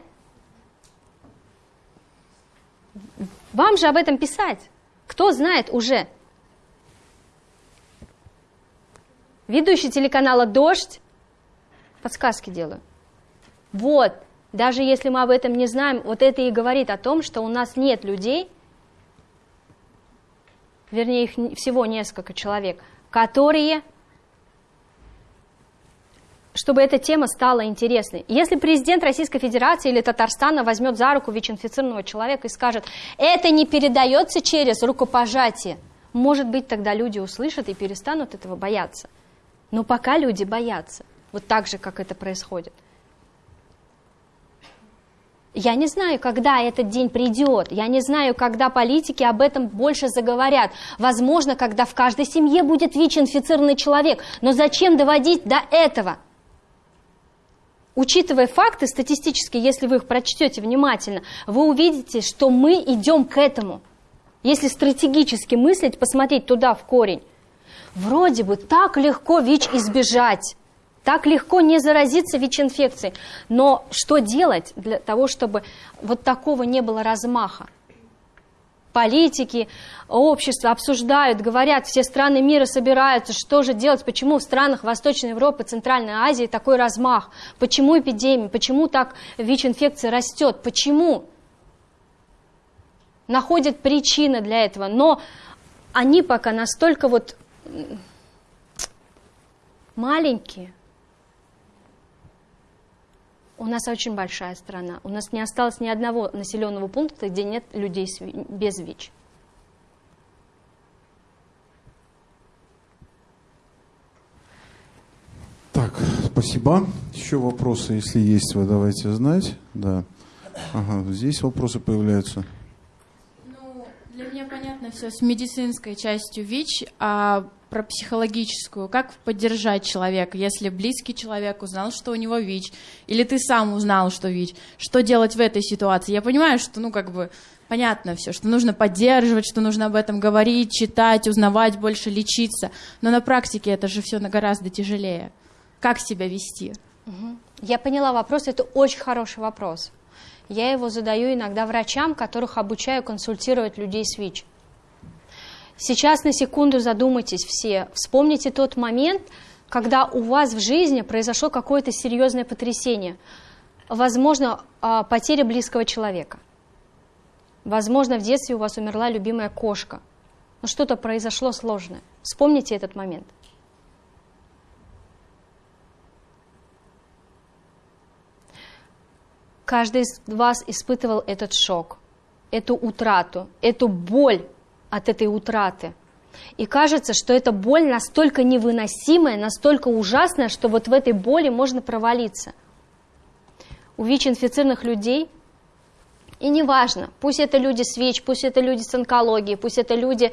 Вам же об этом писать. Кто знает уже? Ведущий телеканала «Дождь». Подсказки делаю. Вот, даже если мы об этом не знаем, вот это и говорит о том, что у нас нет людей, вернее их всего несколько человек, которые, чтобы эта тема стала интересной. Если президент Российской Федерации или Татарстана возьмет за руку ВИЧ-инфицированного человека и скажет, это не передается через рукопожатие, может быть, тогда люди услышат и перестанут этого бояться. Но пока люди боятся, вот так же, как это происходит. Я не знаю, когда этот день придет. Я не знаю, когда политики об этом больше заговорят. Возможно, когда в каждой семье будет ВИЧ-инфицированный человек. Но зачем доводить до этого? Учитывая факты статистические, если вы их прочтете внимательно, вы увидите, что мы идем к этому. Если стратегически мыслить, посмотреть туда в корень. Вроде бы так легко ВИЧ избежать. Так легко не заразиться ВИЧ-инфекцией. Но что делать для того, чтобы вот такого не было размаха? Политики, общество обсуждают, говорят, все страны мира собираются, что же делать, почему в странах Восточной Европы, Центральной Азии такой размах, почему эпидемия, почему так ВИЧ-инфекция растет, почему? Находят причины для этого, но они пока настолько вот маленькие, у нас очень большая страна. У нас не осталось ни одного населенного пункта, где нет людей без ВИЧ. Так, спасибо. Еще вопросы, если есть, вы давайте знать. Да. Ага, здесь вопросы появляются. Ну, для меня понятно все с медицинской частью ВИЧ, а про психологическую. Как поддержать человека, если близкий человек узнал, что у него ВИЧ, или ты сам узнал, что ВИЧ? Что делать в этой ситуации? Я понимаю, что, ну, как бы, понятно все, что нужно поддерживать, что нужно об этом говорить, читать, узнавать больше, лечиться. Но на практике это же все гораздо тяжелее. Как себя вести? Я поняла вопрос, это очень хороший вопрос. Я его задаю иногда врачам, которых обучаю консультировать людей с ВИЧ. Сейчас на секунду задумайтесь все, вспомните тот момент, когда у вас в жизни произошло какое-то серьезное потрясение. Возможно, а, потеря близкого человека. Возможно, в детстве у вас умерла любимая кошка. Но что-то произошло сложное. Вспомните этот момент. Каждый из вас испытывал этот шок, эту утрату, эту боль от этой утраты. И кажется, что эта боль настолько невыносимая, настолько ужасная, что вот в этой боли можно провалиться. У ВИЧ-инфицированных людей, и неважно, пусть это люди с ВИЧ, пусть это люди с онкологией, пусть это люди,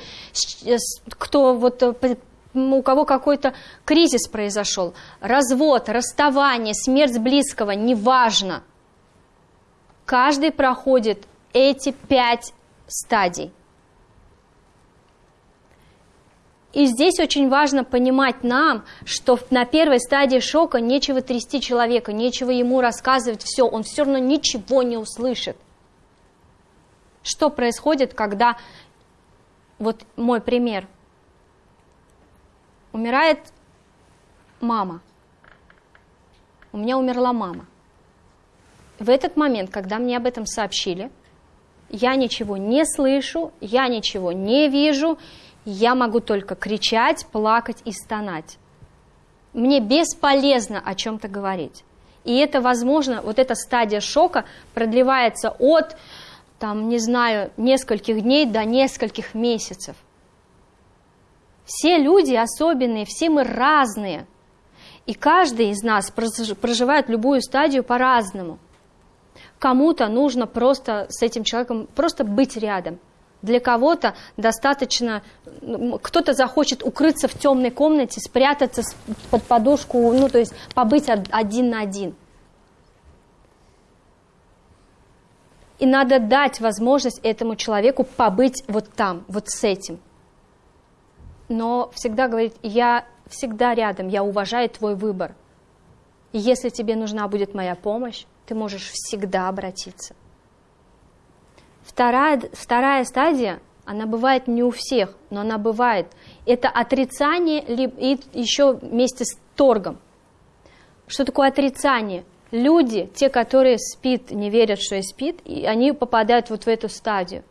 кто вот э, у кого какой-то кризис произошел, развод, расставание, смерть близкого, неважно. Каждый проходит эти пять стадий. И здесь очень важно понимать нам, что на первой стадии шока нечего трясти человека, нечего ему рассказывать все, он все равно ничего не услышит. Что происходит, когда, вот мой пример, умирает мама, у меня умерла мама. В этот момент, когда мне об этом сообщили, я ничего не слышу, я ничего не вижу, я могу только кричать, плакать и стонать. Мне бесполезно о чем-то говорить. И это, возможно, вот эта стадия шока продлевается от, там, не знаю, нескольких дней до нескольких месяцев. Все люди особенные, все мы разные. И каждый из нас проживает любую стадию по-разному. Кому-то нужно просто с этим человеком просто быть рядом – для кого-то достаточно, кто-то захочет укрыться в темной комнате, спрятаться под подушку, ну, то есть побыть один на один. И надо дать возможность этому человеку побыть вот там, вот с этим. Но всегда говорить, я всегда рядом, я уважаю твой выбор. Если тебе нужна будет моя помощь, ты можешь всегда обратиться. Вторая, вторая стадия, она бывает не у всех, но она бывает. Это отрицание и еще вместе с торгом. Что такое отрицание? Люди, те, которые спит, не верят, что я спит, и они попадают вот в эту стадию.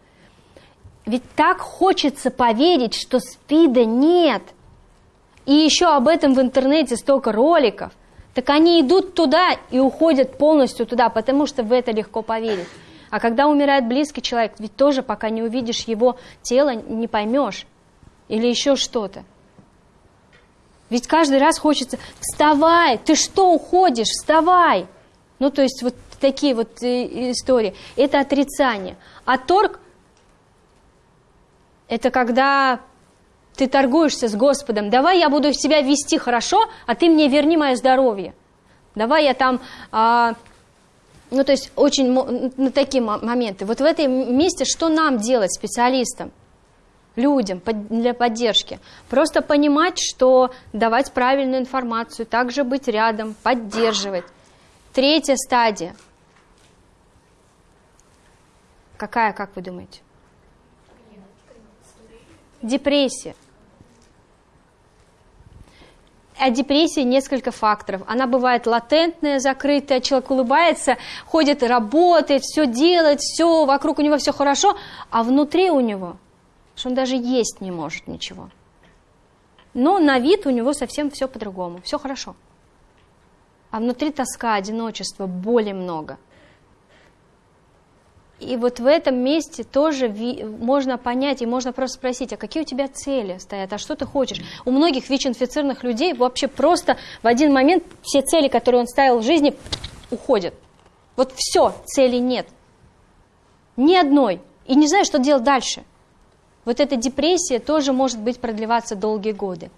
Ведь так хочется поверить, что спида нет. И еще об этом в интернете столько роликов. Так они идут туда и уходят полностью туда, потому что в это легко поверить. А когда умирает близкий человек, ведь тоже пока не увидишь его тело, не поймешь. Или еще что-то. Ведь каждый раз хочется, вставай, ты что уходишь, вставай. Ну, то есть вот такие вот э, истории. Это отрицание. А торг – это когда ты торгуешься с Господом. Давай я буду себя вести хорошо, а ты мне верни мое здоровье. Давай я там а, ну, то есть очень на такие моменты. Вот в этом месте что нам делать, специалистам, людям для поддержки? Просто понимать, что давать правильную информацию, также быть рядом, поддерживать. Третья стадия. Какая, как вы думаете? Депрессия. От депрессии несколько факторов. Она бывает латентная, закрытая, человек улыбается, ходит, работает, все делает, все, вокруг у него все хорошо, а внутри у него, что он даже есть не может ничего. Но на вид у него совсем все по-другому, все хорошо. А внутри тоска, одиночество, боли много – и вот в этом месте тоже можно понять и можно просто спросить, а какие у тебя цели стоят, а что ты хочешь? У многих ВИЧ-инфицированных людей вообще просто в один момент все цели, которые он ставил в жизни, уходят. Вот все, цели нет. Ни одной. И не знаю, что делать дальше. Вот эта депрессия тоже может быть продлеваться долгие годы.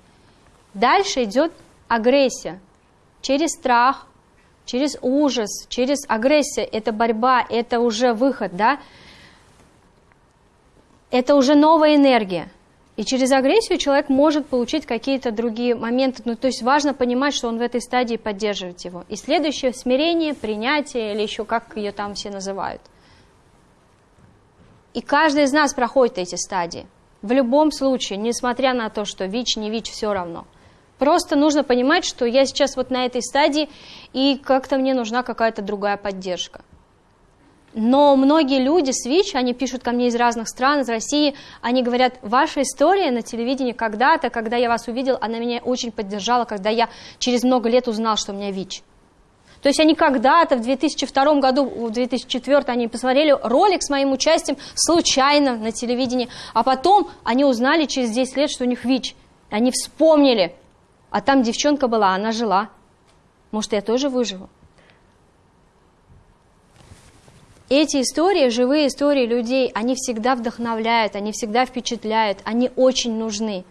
Дальше идет агрессия. Через страх, через ужас, через агрессию, это борьба, это уже выход, да? Это уже новая энергия. И через агрессию человек может получить какие-то другие моменты. Ну, то есть важно понимать, что он в этой стадии поддерживает его. И следующее смирение, принятие или еще как ее там все называют. И каждый из нас проходит эти стадии. В любом случае, несмотря на то, что ВИЧ, не ВИЧ, все равно. Просто нужно понимать, что я сейчас вот на этой стадии, и как-то мне нужна какая-то другая поддержка. Но многие люди с ВИЧ, они пишут ко мне из разных стран, из России, они говорят, ваша история на телевидении когда-то, когда я вас увидел, она меня очень поддержала, когда я через много лет узнал, что у меня ВИЧ. То есть они когда-то в 2002 году, в 2004 они посмотрели ролик с моим участием случайно на телевидении, а потом они узнали через 10 лет, что у них ВИЧ. Они вспомнили, а там девчонка была, она жила. Может, я тоже выживу? Эти истории, живые истории людей, они всегда вдохновляют, они всегда впечатляют, они очень нужны.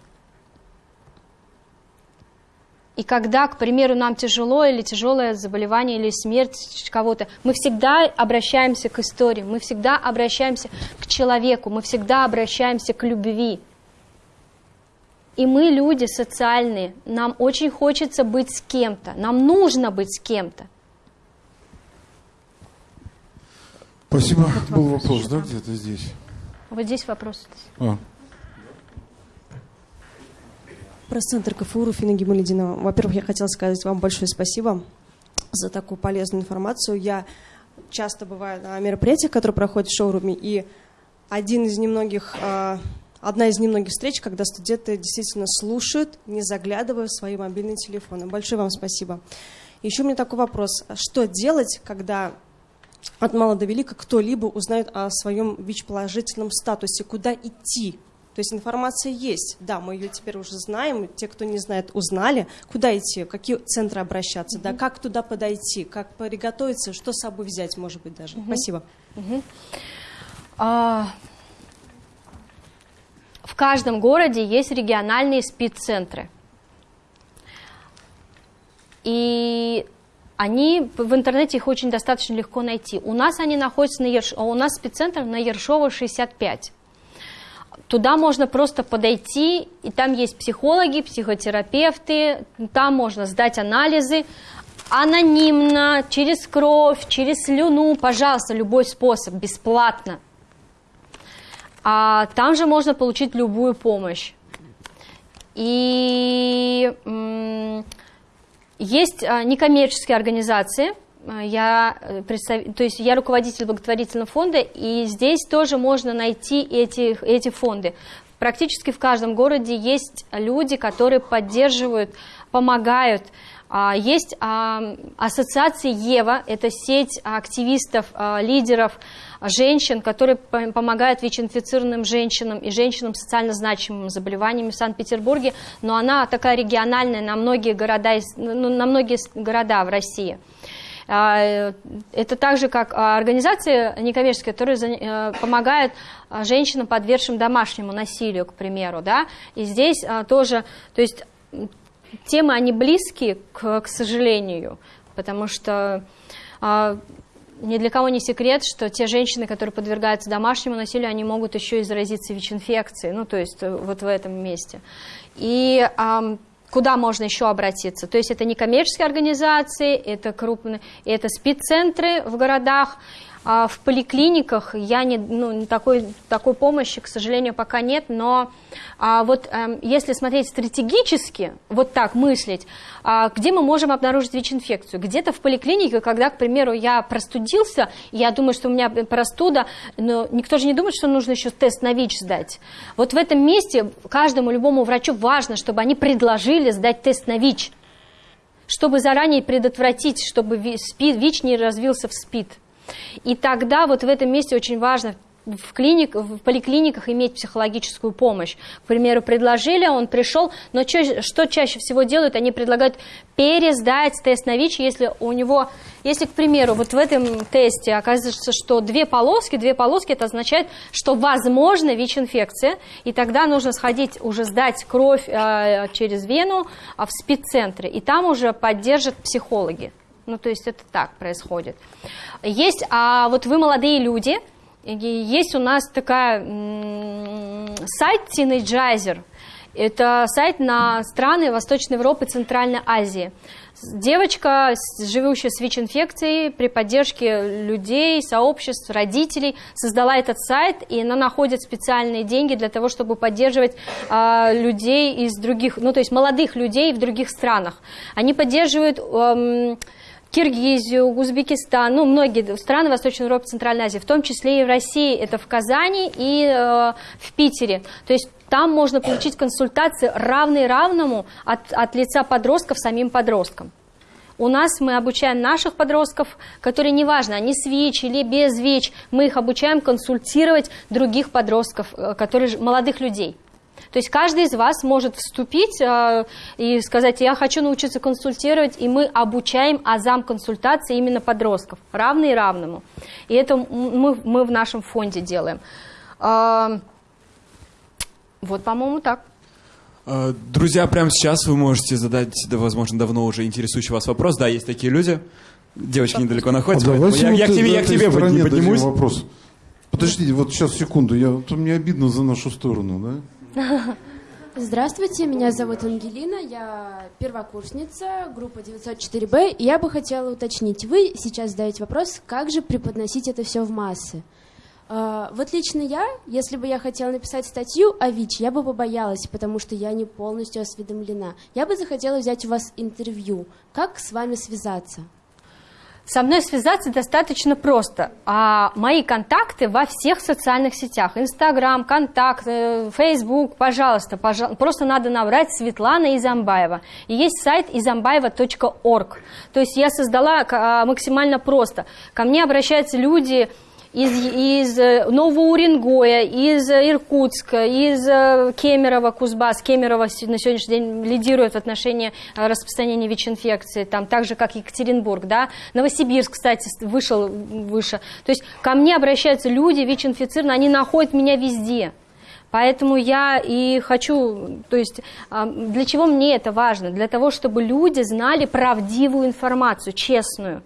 И когда, к примеру, нам тяжело или тяжелое заболевание или смерть кого-то, мы всегда обращаемся к истории, мы всегда обращаемся к человеку, мы всегда обращаемся к любви. И мы люди социальные, нам очень хочется быть с кем-то, нам нужно быть с кем-то. Спасибо. Был вопрос, да, где-то здесь? Вот здесь вопрос. А. Пресс-центр КФУ Руфина Гималединова. Во-первых, я хотела сказать вам большое спасибо за такую полезную информацию. Я часто бываю на мероприятиях, которые проходят в шоуруме, и один из немногих, а, одна из немногих встреч, когда студенты действительно слушают, не заглядывая в свои мобильные телефоны. Большое вам спасибо. Еще у меня такой вопрос. Что делать, когда от мала до велика кто-либо узнает о своем ВИЧ-положительном статусе? Куда идти? То есть информация есть, да, мы ее теперь уже знаем, те, кто не знает, узнали, куда идти, в какие центры обращаться, да, как туда подойти, как приготовиться, что с собой взять, может быть, даже. Спасибо. А, в каждом городе есть региональные СПИД-центры. И они в интернете их очень достаточно легко найти. У нас они находятся на Ерш... у нас спеццентр на Ершова 65. Туда можно просто подойти, и там есть психологи, психотерапевты, там можно сдать анализы анонимно, через кровь, через слюну, пожалуйста, любой способ, бесплатно. А там же можно получить любую помощь. И есть а, некоммерческие организации, а, я, э, представ... то есть я руководитель благотворительного фонда, и здесь тоже можно найти эти, эти фонды. Практически в каждом городе есть люди, которые поддерживают, помогают. А, есть ассоциация ЕВА, это сеть активистов, лидеров, женщин, которые помогают ВИЧ-инфицированным женщинам и женщинам с социально значимыми заболеваниями в Санкт-Петербурге, но она такая региональная на многие города, ну, на многие города в России. А, это также как организации некоммерческие, которые э, помогают а, женщинам, подвергшим домашнему насилию, к примеру, да, и здесь а, тоже, то есть темы, они близкие, к, к сожалению, потому что ни для кого не секрет, что те женщины, которые подвергаются домашнему насилию, они могут еще и заразиться ВИЧ-инфекцией, ну, то есть э, вот в этом месте. И а, куда можно еще обратиться? То есть это некоммерческие организации, это крупные, это спеццентры в городах, в поликлиниках я не, ну, такой, такой помощи, к сожалению, пока нет, но а, вот а, если смотреть стратегически, вот так мыслить, а, где мы можем обнаружить ВИЧ-инфекцию? Где-то в поликлинике, когда, к примеру, я простудился, я думаю, что у меня простуда, но никто же не думает, что нужно еще тест на ВИЧ сдать. Вот в этом месте каждому любому врачу важно, чтобы они предложили сдать тест на ВИЧ, чтобы заранее предотвратить, чтобы ВИЧ не развился в СПИД. И тогда вот в этом месте очень важно в, клиник, в поликлиниках иметь психологическую помощь. К примеру, предложили, он пришел, но чё, что чаще всего делают? Они предлагают пересдать тест на ВИЧ, если у него, если, к примеру, вот в этом тесте оказывается, что две полоски, две полоски, это означает, что возможно ВИЧ-инфекция, и тогда нужно сходить уже сдать кровь э, через вену э, в спеццентре, и там уже поддержат психологи. Ну, то есть это так происходит. Есть, а вот вы молодые люди, есть у нас такая сайт Teenager, Это сайт на страны Восточной Европы и Центральной Азии. Девочка, живущая с ВИЧ-инфекцией, при поддержке людей, сообществ, родителей, создала этот сайт, и она находит специальные деньги для того, чтобы поддерживать а, людей из других, ну, то есть молодых людей в других странах. Они поддерживают... эм, Киргизию, Узбекистан, ну, многие страны Восточной Европы, Центральной Азии, в том числе и в России, это в Казани и э, в Питере. То есть там можно получить консультации равные равному от, от лица подростков самим подросткам. У нас мы обучаем наших подростков, которые, неважно, они с ВИЧ или без ВИЧ, мы их обучаем консультировать других подростков, э, которые, молодых людей. То есть каждый из вас может вступить э, и сказать, я хочу научиться консультировать, и мы обучаем азам консультации именно подростков, равный равному. И это мы, мы в нашем фонде делаем. А, вот, по-моему, так. Э, Друзья, прямо сейчас вы можете задать, да, возможно, давно уже интересующий вас вопрос. Да, есть такие люди. Девочки недалеко находятся. А я, я к тебе, я к тебе поднимусь. вопрос. Подождите, вот сейчас секунду, я, вот мне обидно за нашу сторону, да? Здравствуйте, меня зовут Ангелина, я первокурсница, группа 904Б, и я бы хотела уточнить, вы сейчас задаете вопрос, как же преподносить это все в массы? А, Вот лично я, если бы я хотела написать статью о ВИЧ, я бы побоялась, потому что я не полностью осведомлена. Я бы захотела взять у вас интервью. Как с вами связаться? Со мной связаться достаточно просто. А мои контакты во всех социальных сетях. Инстаграм, Контакт, Фейсбук, пожалуйста, пожа- просто надо набрать Светлана Изамбаева. И есть сайт изамбаева.орг. То есть я создала а, максимально просто. Ко мне обращаются люди из, из э, Нового Уренгоя, из э, Иркутска, из э, Кемерово, Кузбасс. Кемерово на сегодняшний день лидирует в отношении распространения ВИЧ-инфекции, там, так же, как Екатеринбург, да. Новосибирск, кстати, вышел выше. То есть ко мне обращаются люди ВИЧ-инфицированные, они находят меня везде. Поэтому я и хочу, то есть а, для чего мне это важно? Для того, чтобы люди знали правдивую информацию, честную.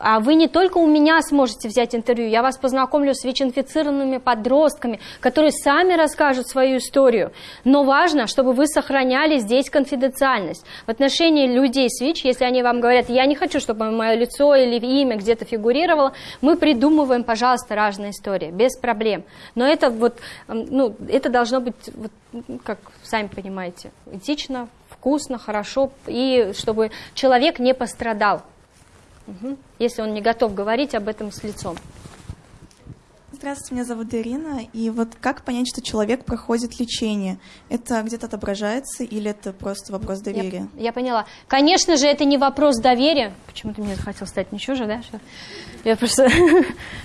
А вы не только у меня сможете взять интервью, я вас познакомлю с ВИЧ-инфицированными подростками, которые сами расскажут свою историю. Но важно, чтобы вы сохраняли здесь конфиденциальность. В отношении людей с ВИЧ, если они вам говорят, я не хочу, чтобы мое лицо или имя где-то фигурировало, мы придумываем, пожалуйста, разные истории, без проблем. Но это вот, ну, это должно быть, вот, как сами понимаете, этично, вкусно, хорошо, и чтобы человек не пострадал. Мгм. Если он не готов говорить об этом с лицом. Здравствуйте, меня зовут Ирина. И вот как понять, что человек проходит лечение? Это где-то отображается или это просто вопрос доверия? Я, я поняла. Конечно же, это не вопрос доверия. Почему ты мне захотел стать ничего же, да? Что? Я просто...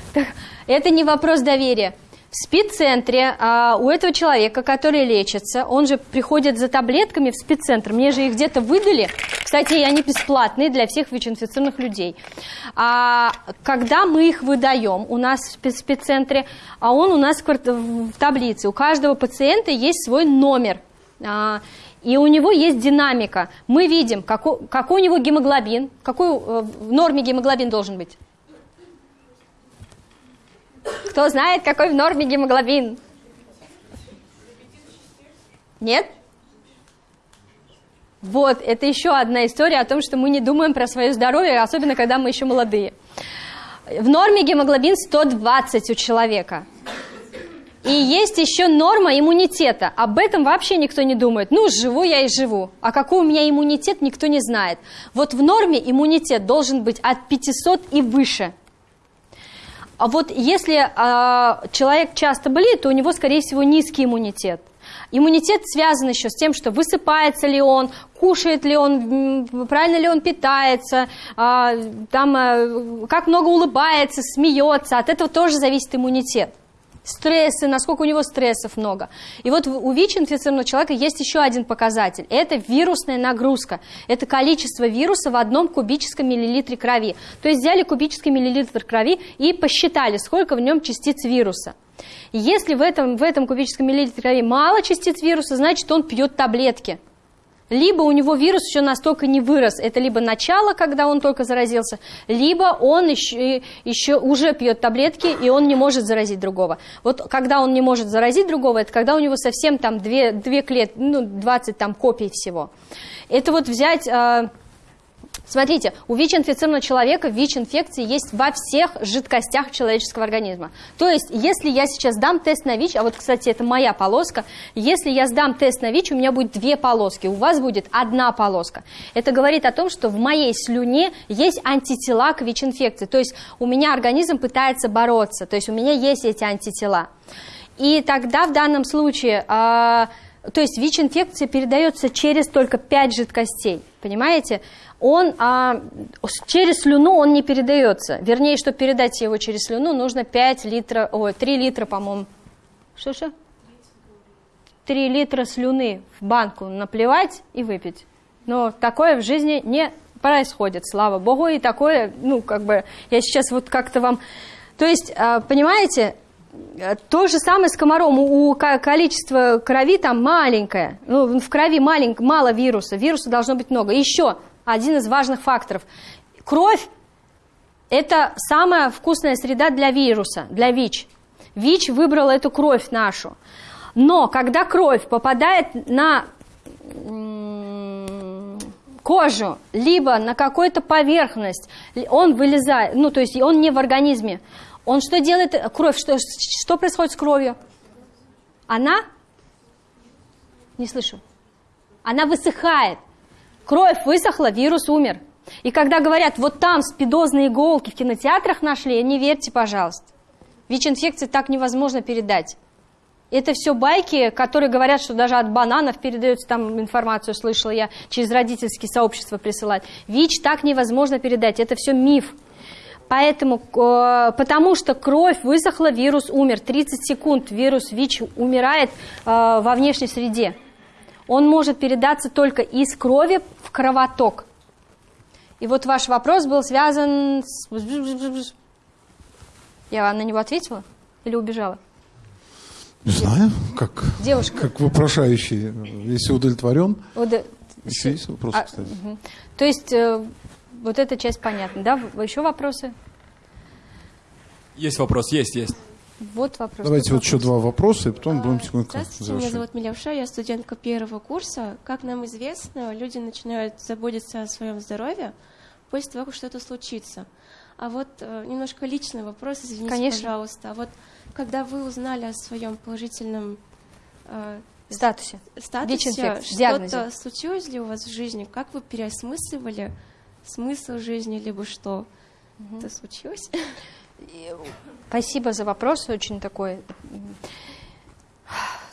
Это не вопрос доверия. В спеццентре а, у этого человека, который лечится, он же приходит за таблетками в спеццентр. Мне же их где-то выдали. Кстати, они бесплатные для всех ВИЧ-инфицированных людей. А, когда мы их выдаем у нас в спец- спеццентре, а он у нас в таблице. У каждого пациента есть свой номер. А, и у него есть динамика. Мы видим, какой, какой у него гемоглобин, какой э, в норме гемоглобин должен быть. Кто знает, какой в норме гемоглобин? Нет? Вот, это еще одна история о том, что мы не думаем про свое здоровье, особенно когда мы еще молодые. В норме гемоглобин 120 у человека. И есть еще норма иммунитета. Об этом вообще никто не думает. Ну, живу я и живу. А какой у меня иммунитет, никто не знает. Вот в норме иммунитет должен быть от 500 и выше. А вот если а, человек часто болеет, то у него, скорее всего, низкий иммунитет. Иммунитет связан еще с тем, что высыпается ли он, кушает ли он, правильно ли он питается, а, там, а, как много улыбается, смеется. От этого тоже зависит иммунитет. Стрессы, насколько у него стрессов много. И вот у ВИЧ-инфицированного человека есть еще один показатель. Это вирусная нагрузка. Это количество вируса в одном кубическом миллилитре крови. То есть взяли кубический миллилитр крови и посчитали, сколько в нем частиц вируса. Если в этом, в этом кубическом миллилитре крови мало частиц вируса, значит он пьет таблетки. Либо у него вирус еще настолько не вырос, это либо начало, когда он только заразился, либо он еще, еще уже пьет таблетки, и он не может заразить другого. Вот когда он не может заразить другого, это когда у него совсем там две, две клет, ну, 20 там копий всего. Это вот взять... Смотрите, у ВИЧ-инфицированного человека ВИЧ-инфекции есть во всех жидкостях человеческого организма. То есть, если я сейчас дам тест на ВИЧ, а вот, кстати, это моя полоска, если я сдам тест на ВИЧ, у меня будет две полоски, у вас будет одна полоска. Это говорит о том, что в моей слюне есть антитела к ВИЧ-инфекции. То есть, у меня организм пытается бороться, то есть, у меня есть эти антитела. И тогда в данном случае... а, то есть ВИЧ-инфекция передается через только 5 жидкостей, понимаете? Он а, через слюну он не передается. Вернее, чтобы передать его через слюну, нужно 5 литров, ой, 3 литра, по-моему. Что-что? 3 литра слюны в банку наплевать и выпить. Но такое в жизни не происходит, слава богу, и такое, ну, как бы, я сейчас вот как-то вам... То есть, а, понимаете, Э, То же самое с комаром. У у ко- количество крови там маленькое. Ну, в крови малень- мало вируса. Вируса должно быть много. Еще один из важных факторов. Кровь – это самая вкусная среда для вируса, для ВИЧ. ВИЧ выбрал эту кровь нашу. Но когда кровь попадает на кожу, либо на какую-то поверхность, он вылезает, ну, то есть он не в организме. Он что делает? Кровь, что, что происходит с кровью? Она? Не слышу. Она высыхает. Кровь высохла, вирус умер. И когда говорят, вот там спидозные иголки в кинотеатрах нашли, не верьте, пожалуйста. ВИЧ-инфекции так невозможно передать. Это все байки, которые говорят, что даже от бананов передается там информацию, слышала я, через родительские сообщества присылать. ВИЧ так невозможно передать, это все миф. Поэтому, э, потому что кровь высохла, вирус умер. 30 секунд вирус ВИЧ умирает э, во внешней среде. Он может передаться только из крови в кровоток. И вот ваш вопрос был связан с... Я на него ответила или убежала? Не знаю, как, Девушка. как вопрошающий, если удовлетворен. Вот, э, Еще есть вопросы, а, кстати? мгм. То есть э, вот эта часть понятна, да? Еще вопросы? Есть вопрос, есть, есть. Вот вопрос. Давайте вот еще два вопроса, и потом будем тихонько Здравствуйте, меня завершать. зовут Милявша, я студентка первого курса. Как нам известно, люди начинают заботиться о своем здоровье после того, как что-то случится. А вот э, немножко личный вопрос, извините, Конечно. пожалуйста. А вот когда вы узнали о своем положительном э, Статусе. статусе, что-то случилось ли у вас в жизни? Как вы переосмысливали смысл жизни, либо что? Это случилось? Спасибо за вопрос, очень такой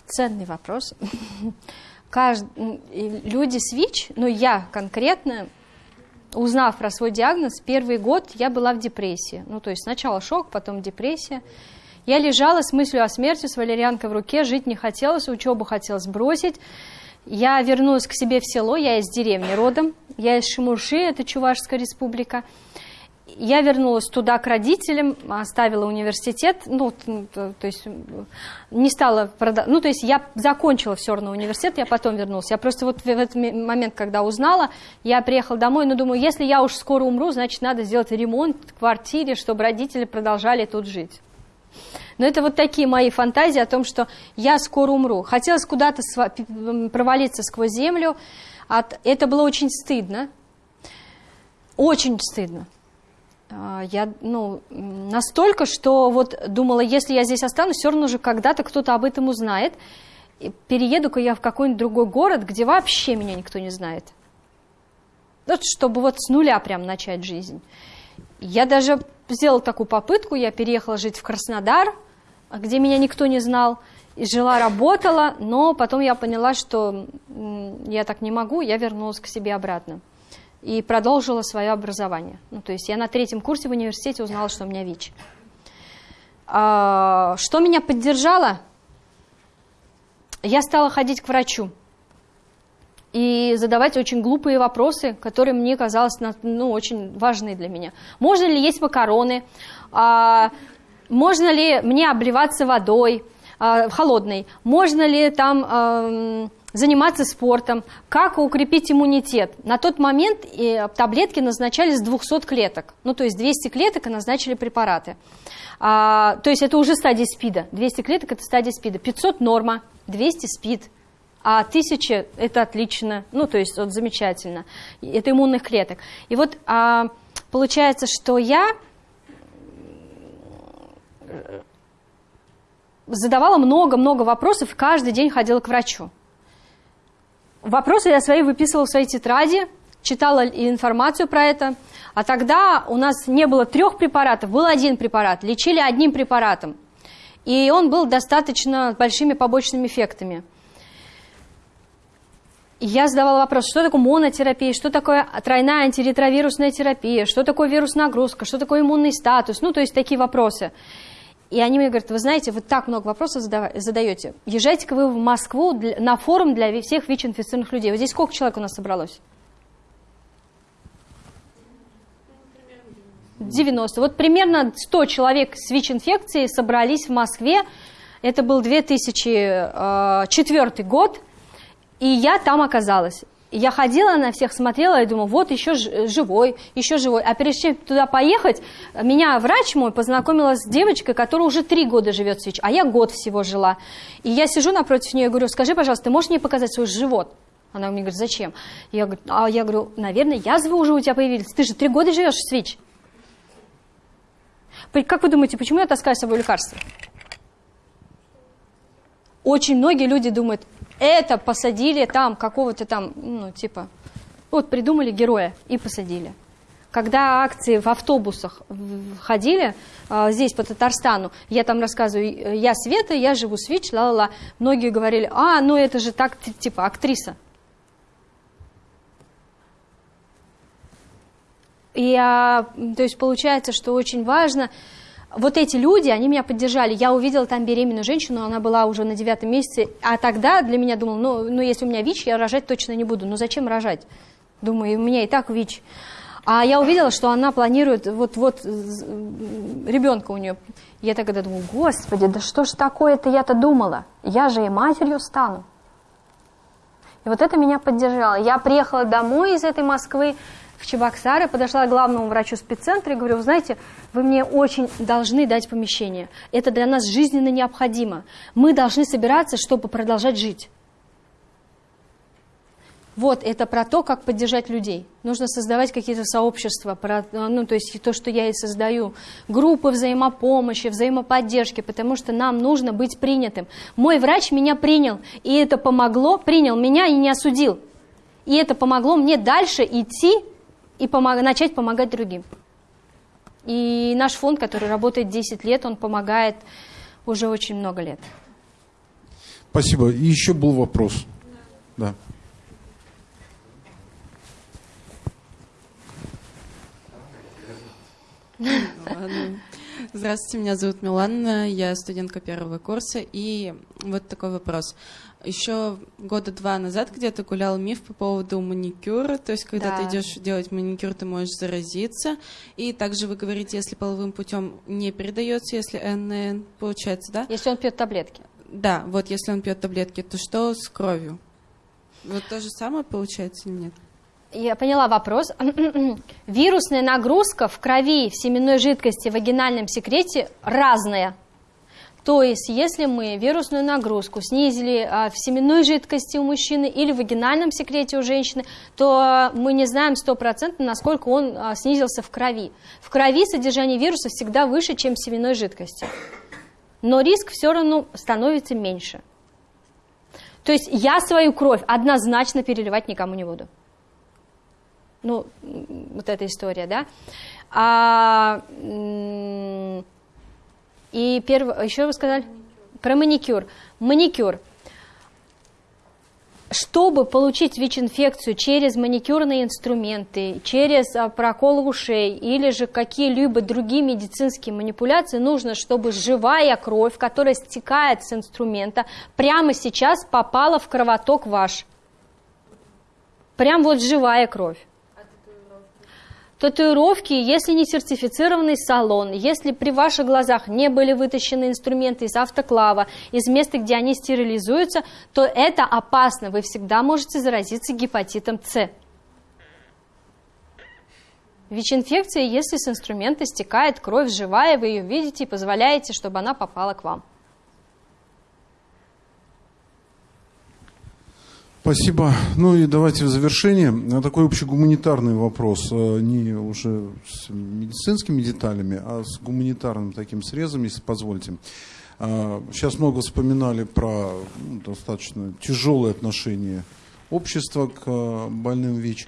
ценный вопрос. Кажд- Люди с ВИЧ, ну я конкретно, узнав про свой диагноз, первый год я была в депрессии. Ну то есть сначала шок, потом депрессия. Я лежала с мыслью о смерти, с валерьянкой в руке, жить не хотелось, учебу хотелось бросить. Я вернулась к себе в село, я из деревни родом, я из Шимурши, это Чувашская республика. Я вернулась туда к родителям, оставила университет, ну, то, есть не стала продавать, ну, то есть я закончила все равно университет, я потом вернулась. Я просто вот в этот момент, когда узнала, я приехала домой, но думаю, если я уж скоро умру, значит, надо сделать ремонт в квартире, чтобы родители продолжали тут жить. Но это вот такие мои фантазии о том, что я скоро умру. Хотелось куда-то провалиться сквозь землю. От... Это было очень стыдно. Очень стыдно. А, Я, ну, настолько, что вот думала, если я здесь останусь, все равно же когда-то кто-то об этом узнает. Перееду-ка я в какой-нибудь другой город, где вообще меня никто не знает. Вот, чтобы вот с нуля прям начать жизнь. Я даже сделала такую попытку, я переехала жить в Краснодар, где меня никто не знал, и жила, работала, но потом я поняла, что я так не могу, я вернулась к себе обратно и продолжила свое образование. Ну, то есть я на третьем курсе в университете узнала, что у меня ВИЧ. А, что меня поддержало? Я стала ходить к врачу и задавать очень глупые вопросы, которые мне казалось ну, очень важны для меня. Можно ли есть макароны? А, можно ли мне обливаться водой а, холодной? Можно ли там ам, заниматься спортом, как укрепить иммунитет. На тот момент э, таблетки назначались с 200 клеток, ну то есть 200 клеток и назначили препараты. А, то есть это уже стадия СПИДа, 200 клеток это стадия СПИДа, 500 норма, 200 СПИД, а 1000 это отлично, ну то есть вот замечательно, это иммунных клеток. И вот а, получается, что я задавала много-много вопросов, каждый день ходила к врачу. Вопросы я свои выписывала в своей тетради, читала информацию про это. А тогда у нас не было трех препаратов, был один препарат, лечили одним препаратом. И он был достаточно большими побочными эффектами. Я задавала вопрос, что такое монотерапия, что такое тройная антиретровирусная терапия, что такое вирус нагрузка, что такое иммунный статус, ну, то есть такие вопросы. И они мне говорят, вы знаете, вы так много вопросов задаете. Езжайте-ка вы в Москву на форум для всех ВИЧ-инфицированных людей. Вот здесь сколько человек у нас собралось? 90. Вот примерно 100 человек с ВИЧ-инфекцией собрались в Москве. Это был 2004 э, год, и я там оказалась. Я ходила на всех, смотрела и думала, вот еще живой, еще живой. А перед чем туда поехать, меня врач мой познакомила с девочкой, которая уже три года живет в СВИЧ, а я год всего жила. И я сижу напротив нее и говорю, скажи, пожалуйста, ты можешь мне показать свой живот? Она мне говорит, зачем? Я говорю, а я говорю, наверное, язвы уже у тебя появились. Ты же три года живешь в СВИЧ. Как вы думаете, почему я таскаю с собой лекарства? Очень многие люди думают, это посадили там какого-то там, ну, типа, вот придумали героя и посадили. Когда акции в автобусах ходили а, здесь по Татарстану, я там рассказываю, я Света, я живу с ВИЧ, ла-ла-ла, многие говорили, а, ну это же так, типа, актриса. И, а, то есть получается, что очень важно, вот эти люди, они меня поддержали. Я увидела там беременную женщину, она была уже на девятом месяце, а тогда для меня думала, ну, ну если у меня ВИЧ, я рожать точно не буду. Ну зачем рожать? Думаю, у меня и так ВИЧ. А я увидела, что она планирует вот-вот ребенка у нее. Я тогда думаю, господи, да что ж такое-то я-то думала? Я же и матерью стану. И вот это меня поддержало. Я приехала домой из этой Москвы, в Чебоксары, подошла к главному врачу спеццентра и говорю, вы знаете, вы мне очень должны дать помещение. Это для нас жизненно необходимо. Мы должны собираться, чтобы продолжать жить. Вот, это про то, как поддержать людей. Нужно создавать какие-то сообщества, про, ну, то есть то, что я и создаю. Группы взаимопомощи, взаимоподдержки, потому что нам нужно быть принятым. Мой врач меня принял, и это помогло, принял меня и не осудил. И это помогло мне дальше идти и помог, начать помогать другим. И наш фонд, который работает 10 лет, он помогает уже очень много лет. Спасибо. И еще был вопрос. Да. Здравствуйте, меня зовут Милана, я студентка первого курса. И вот такой вопрос. Еще года два назад где-то гулял миф по поводу маникюра, то есть когда да. ты идешь делать маникюр, ты можешь заразиться. И также вы говорите, если половым путем не передается, если НН получается, да? Если он пьет таблетки. Да, вот если он пьет таблетки, то что с кровью? Вот то же самое получается или нет? Я поняла вопрос. Вирусная нагрузка в крови, в семенной жидкости, в вагинальном секрете разная. То есть, если мы вирусную нагрузку снизили а, в семенной жидкости у мужчины или в вагинальном секрете у женщины, то мы не знаем стопроцентно, насколько он а, снизился в крови. В крови содержание вируса всегда выше, чем в семенной жидкости. Но риск все равно становится меньше. То есть я свою кровь однозначно переливать никому не буду. Ну, вот эта история, да. А, и первое, еще вы сказали? Про маникюр. Маникюр. Чтобы получить ВИЧ-инфекцию через маникюрные инструменты, через а, прокол ушей или же какие-либо другие медицинские манипуляции, нужно, чтобы живая кровь, которая стекает с инструмента, прямо сейчас попала в кровоток ваш. Прям вот живая кровь. Татуировки, если не сертифицированный салон, если при ваших глазах не были вытащены инструменты из автоклава, из места, где они стерилизуются, то это опасно. Вы всегда можете заразиться гепатитом С. ВИЧ-инфекция, если с инструмента стекает кровь живая, вы ее видите и позволяете, чтобы она попала к вам. Спасибо. Ну и давайте в завершение такой общегуманитарный вопрос, э, не уже с медицинскими деталями, а с гуманитарным таким срезом, если позволите. А, сейчас много вспоминали про ну, достаточно тяжелое отношение общества к э, больным ВИЧ.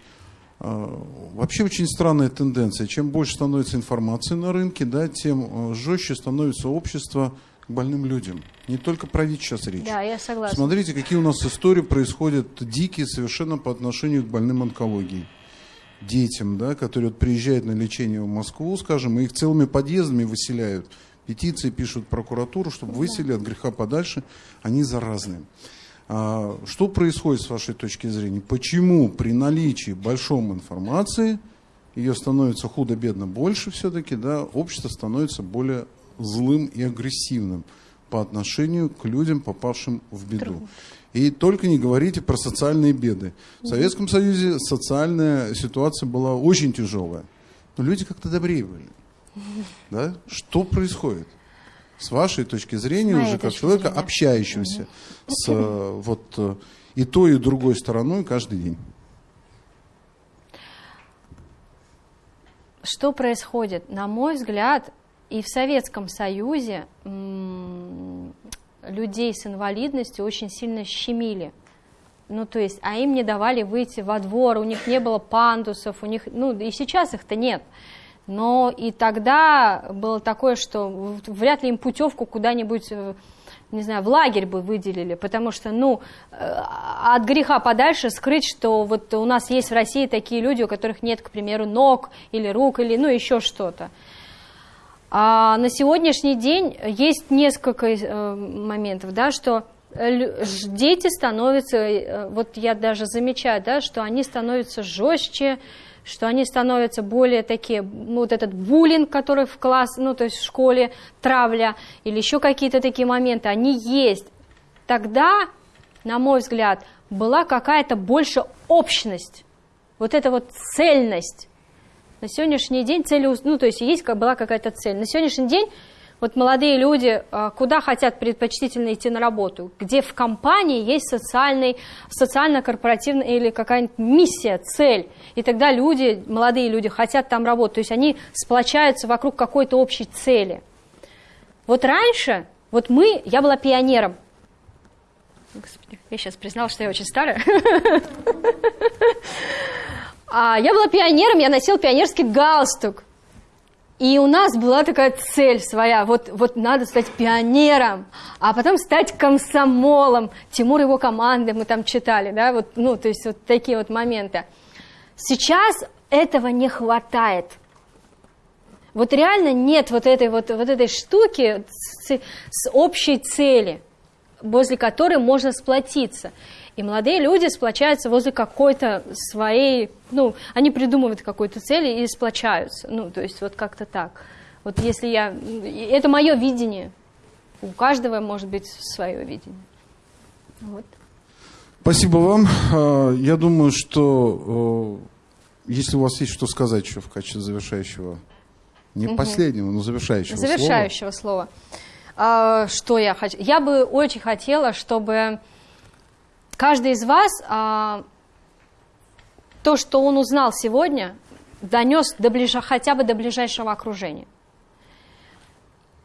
А, вообще очень странная тенденция. Чем больше становится информации на рынке, да, тем э, жестче становится общество к больным людям. Не только про ВИЧ сейчас речь. Да, я согласна. Смотрите, какие у нас истории происходят дикие совершенно по отношению к больным онкологией. Детям, да, которые вот приезжают на лечение в Москву, скажем, и их целыми подъездами выселяют. Петиции пишут в прокуратуру, чтобы выселили от греха подальше. Они заразные. А, что происходит с вашей точки зрения? Почему при наличии большом информации, ее становится худо-бедно больше все-таки, да, общество становится более злым и агрессивным по отношению к людям, попавшим в беду. И только не говорите про социальные беды. В Советском Союзе социальная ситуация была очень тяжелая. Но люди как-то добрее были. Да? Что происходит? С вашей точки зрения, уже как человека, зрения. общающегося с э, вот э, и той, и другой стороной каждый день. Что происходит? На мой взгляд, и в Советском Союзе людей с инвалидностью очень сильно щемили. Ну, то есть, а им не давали выйти во двор, у них не было пандусов, у них, ну, и сейчас их-то нет. Но и тогда было такое, что вряд ли им путевку куда-нибудь, э, не знаю, в лагерь бы выделили, потому что, ну, э, от греха подальше скрыть, что вот у нас есть в России такие люди, у которых нет, к примеру, ног или рук, или, ну, еще что-то. А на сегодняшний день есть несколько э, моментов, да, что дети становятся, э, вот я даже замечаю, да, что они становятся жестче, что они становятся более такие, ну, вот этот буллинг, который в класс, ну, то есть в школе, травля, или еще какие-то такие моменты, они есть. Тогда, на мой взгляд, была какая-то больше общность, вот эта вот цельность. На сегодняшний день цели, ну, то есть есть, была какая-то цель. На сегодняшний день вот молодые люди а, куда хотят предпочтительно идти на работу? Где в компании есть социальный, социально-корпоративная или какая-нибудь миссия, цель. И тогда люди, молодые люди хотят там работать. То есть они сплочаются вокруг какой-то общей цели. Вот раньше, вот мы, я была пионером. Господи, я сейчас признала, что я очень старая. А я была пионером, я носила пионерский галстук. И у нас была такая цель своя, вот, вот надо стать пионером, а потом стать комсомолом. Тимур и его команды мы там читали, да, вот, ну, то есть вот такие вот моменты. Сейчас этого не хватает. Вот реально нет вот этой вот, вот этой штуки с, с общей цели, возле которой можно сплотиться. И молодые люди сплочаются возле какой-то своей, ну, они придумывают какую-то цель и сплочаются. Ну, то есть вот как-то так. Вот если я... Это мое видение. У каждого может быть свое видение. Вот. Спасибо вам. А, Я думаю, что если у вас есть что сказать еще в качестве завершающего, не Мгм. последнего, но завершающего, слова. Завершающего слова. А, что я хочу? Я бы очень хотела, чтобы каждый из вас а, то, что он узнал сегодня, донес до ближ... хотя бы до ближайшего окружения.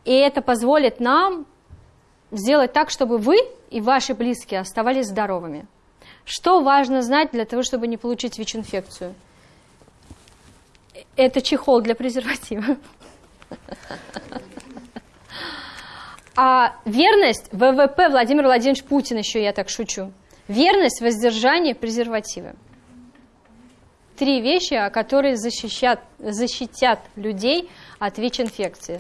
И это позволит нам сделать так, чтобы вы и ваши близкие оставались здоровыми. Что важно знать для того, чтобы не получить ВИЧ-инфекцию? Это чехол для презерватива. А верность ВВП Владимир Владимирович Путин еще, я так шучу. Верность, воздержание, презервативы. Три вещи, которые защищат, защитят людей от ВИЧ-инфекции.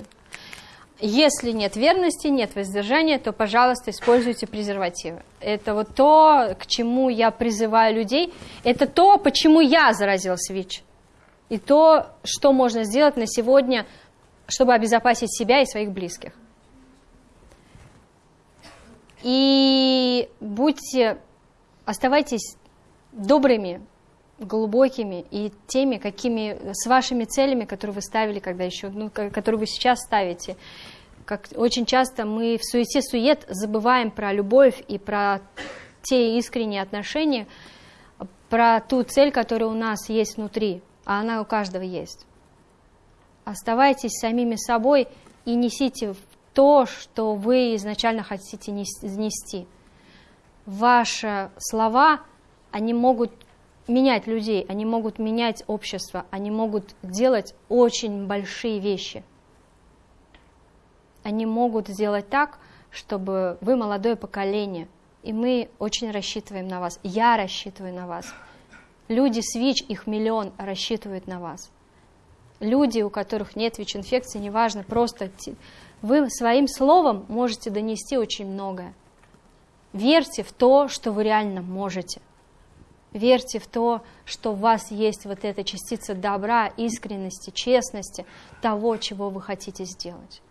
Если нет верности, нет воздержания, то, пожалуйста, используйте презервативы. Это вот то, к чему я призываю людей. Это то, почему я заразилась ВИЧ. и то, что можно сделать на сегодня, чтобы обезопасить себя и своих близких. И будьте, оставайтесь добрыми, глубокими и теми, какими, с вашими целями, которые вы ставили, когда еще, ну, ко- которые вы сейчас ставите. Как очень часто мы в суете-сует забываем про любовь и про те искренние отношения, про ту цель, которая у нас есть внутри, а она у каждого есть. Оставайтесь самими собой и несите то, что вы изначально хотите нес- нести. Ваши слова, они могут менять людей, они могут менять общество, они могут делать очень большие вещи. Они могут сделать так, чтобы вы молодое поколение, и мы очень рассчитываем на вас. Я рассчитываю на вас. Люди с ВИЧ, их миллион, рассчитывают на вас. Люди, у которых нет ВИЧ-инфекции, неважно, просто вы своим словом можете донести очень многое. Верьте в то, что вы реально можете. Верьте в то, что у вас есть вот эта частица добра, искренности, честности, того, чего вы хотите сделать.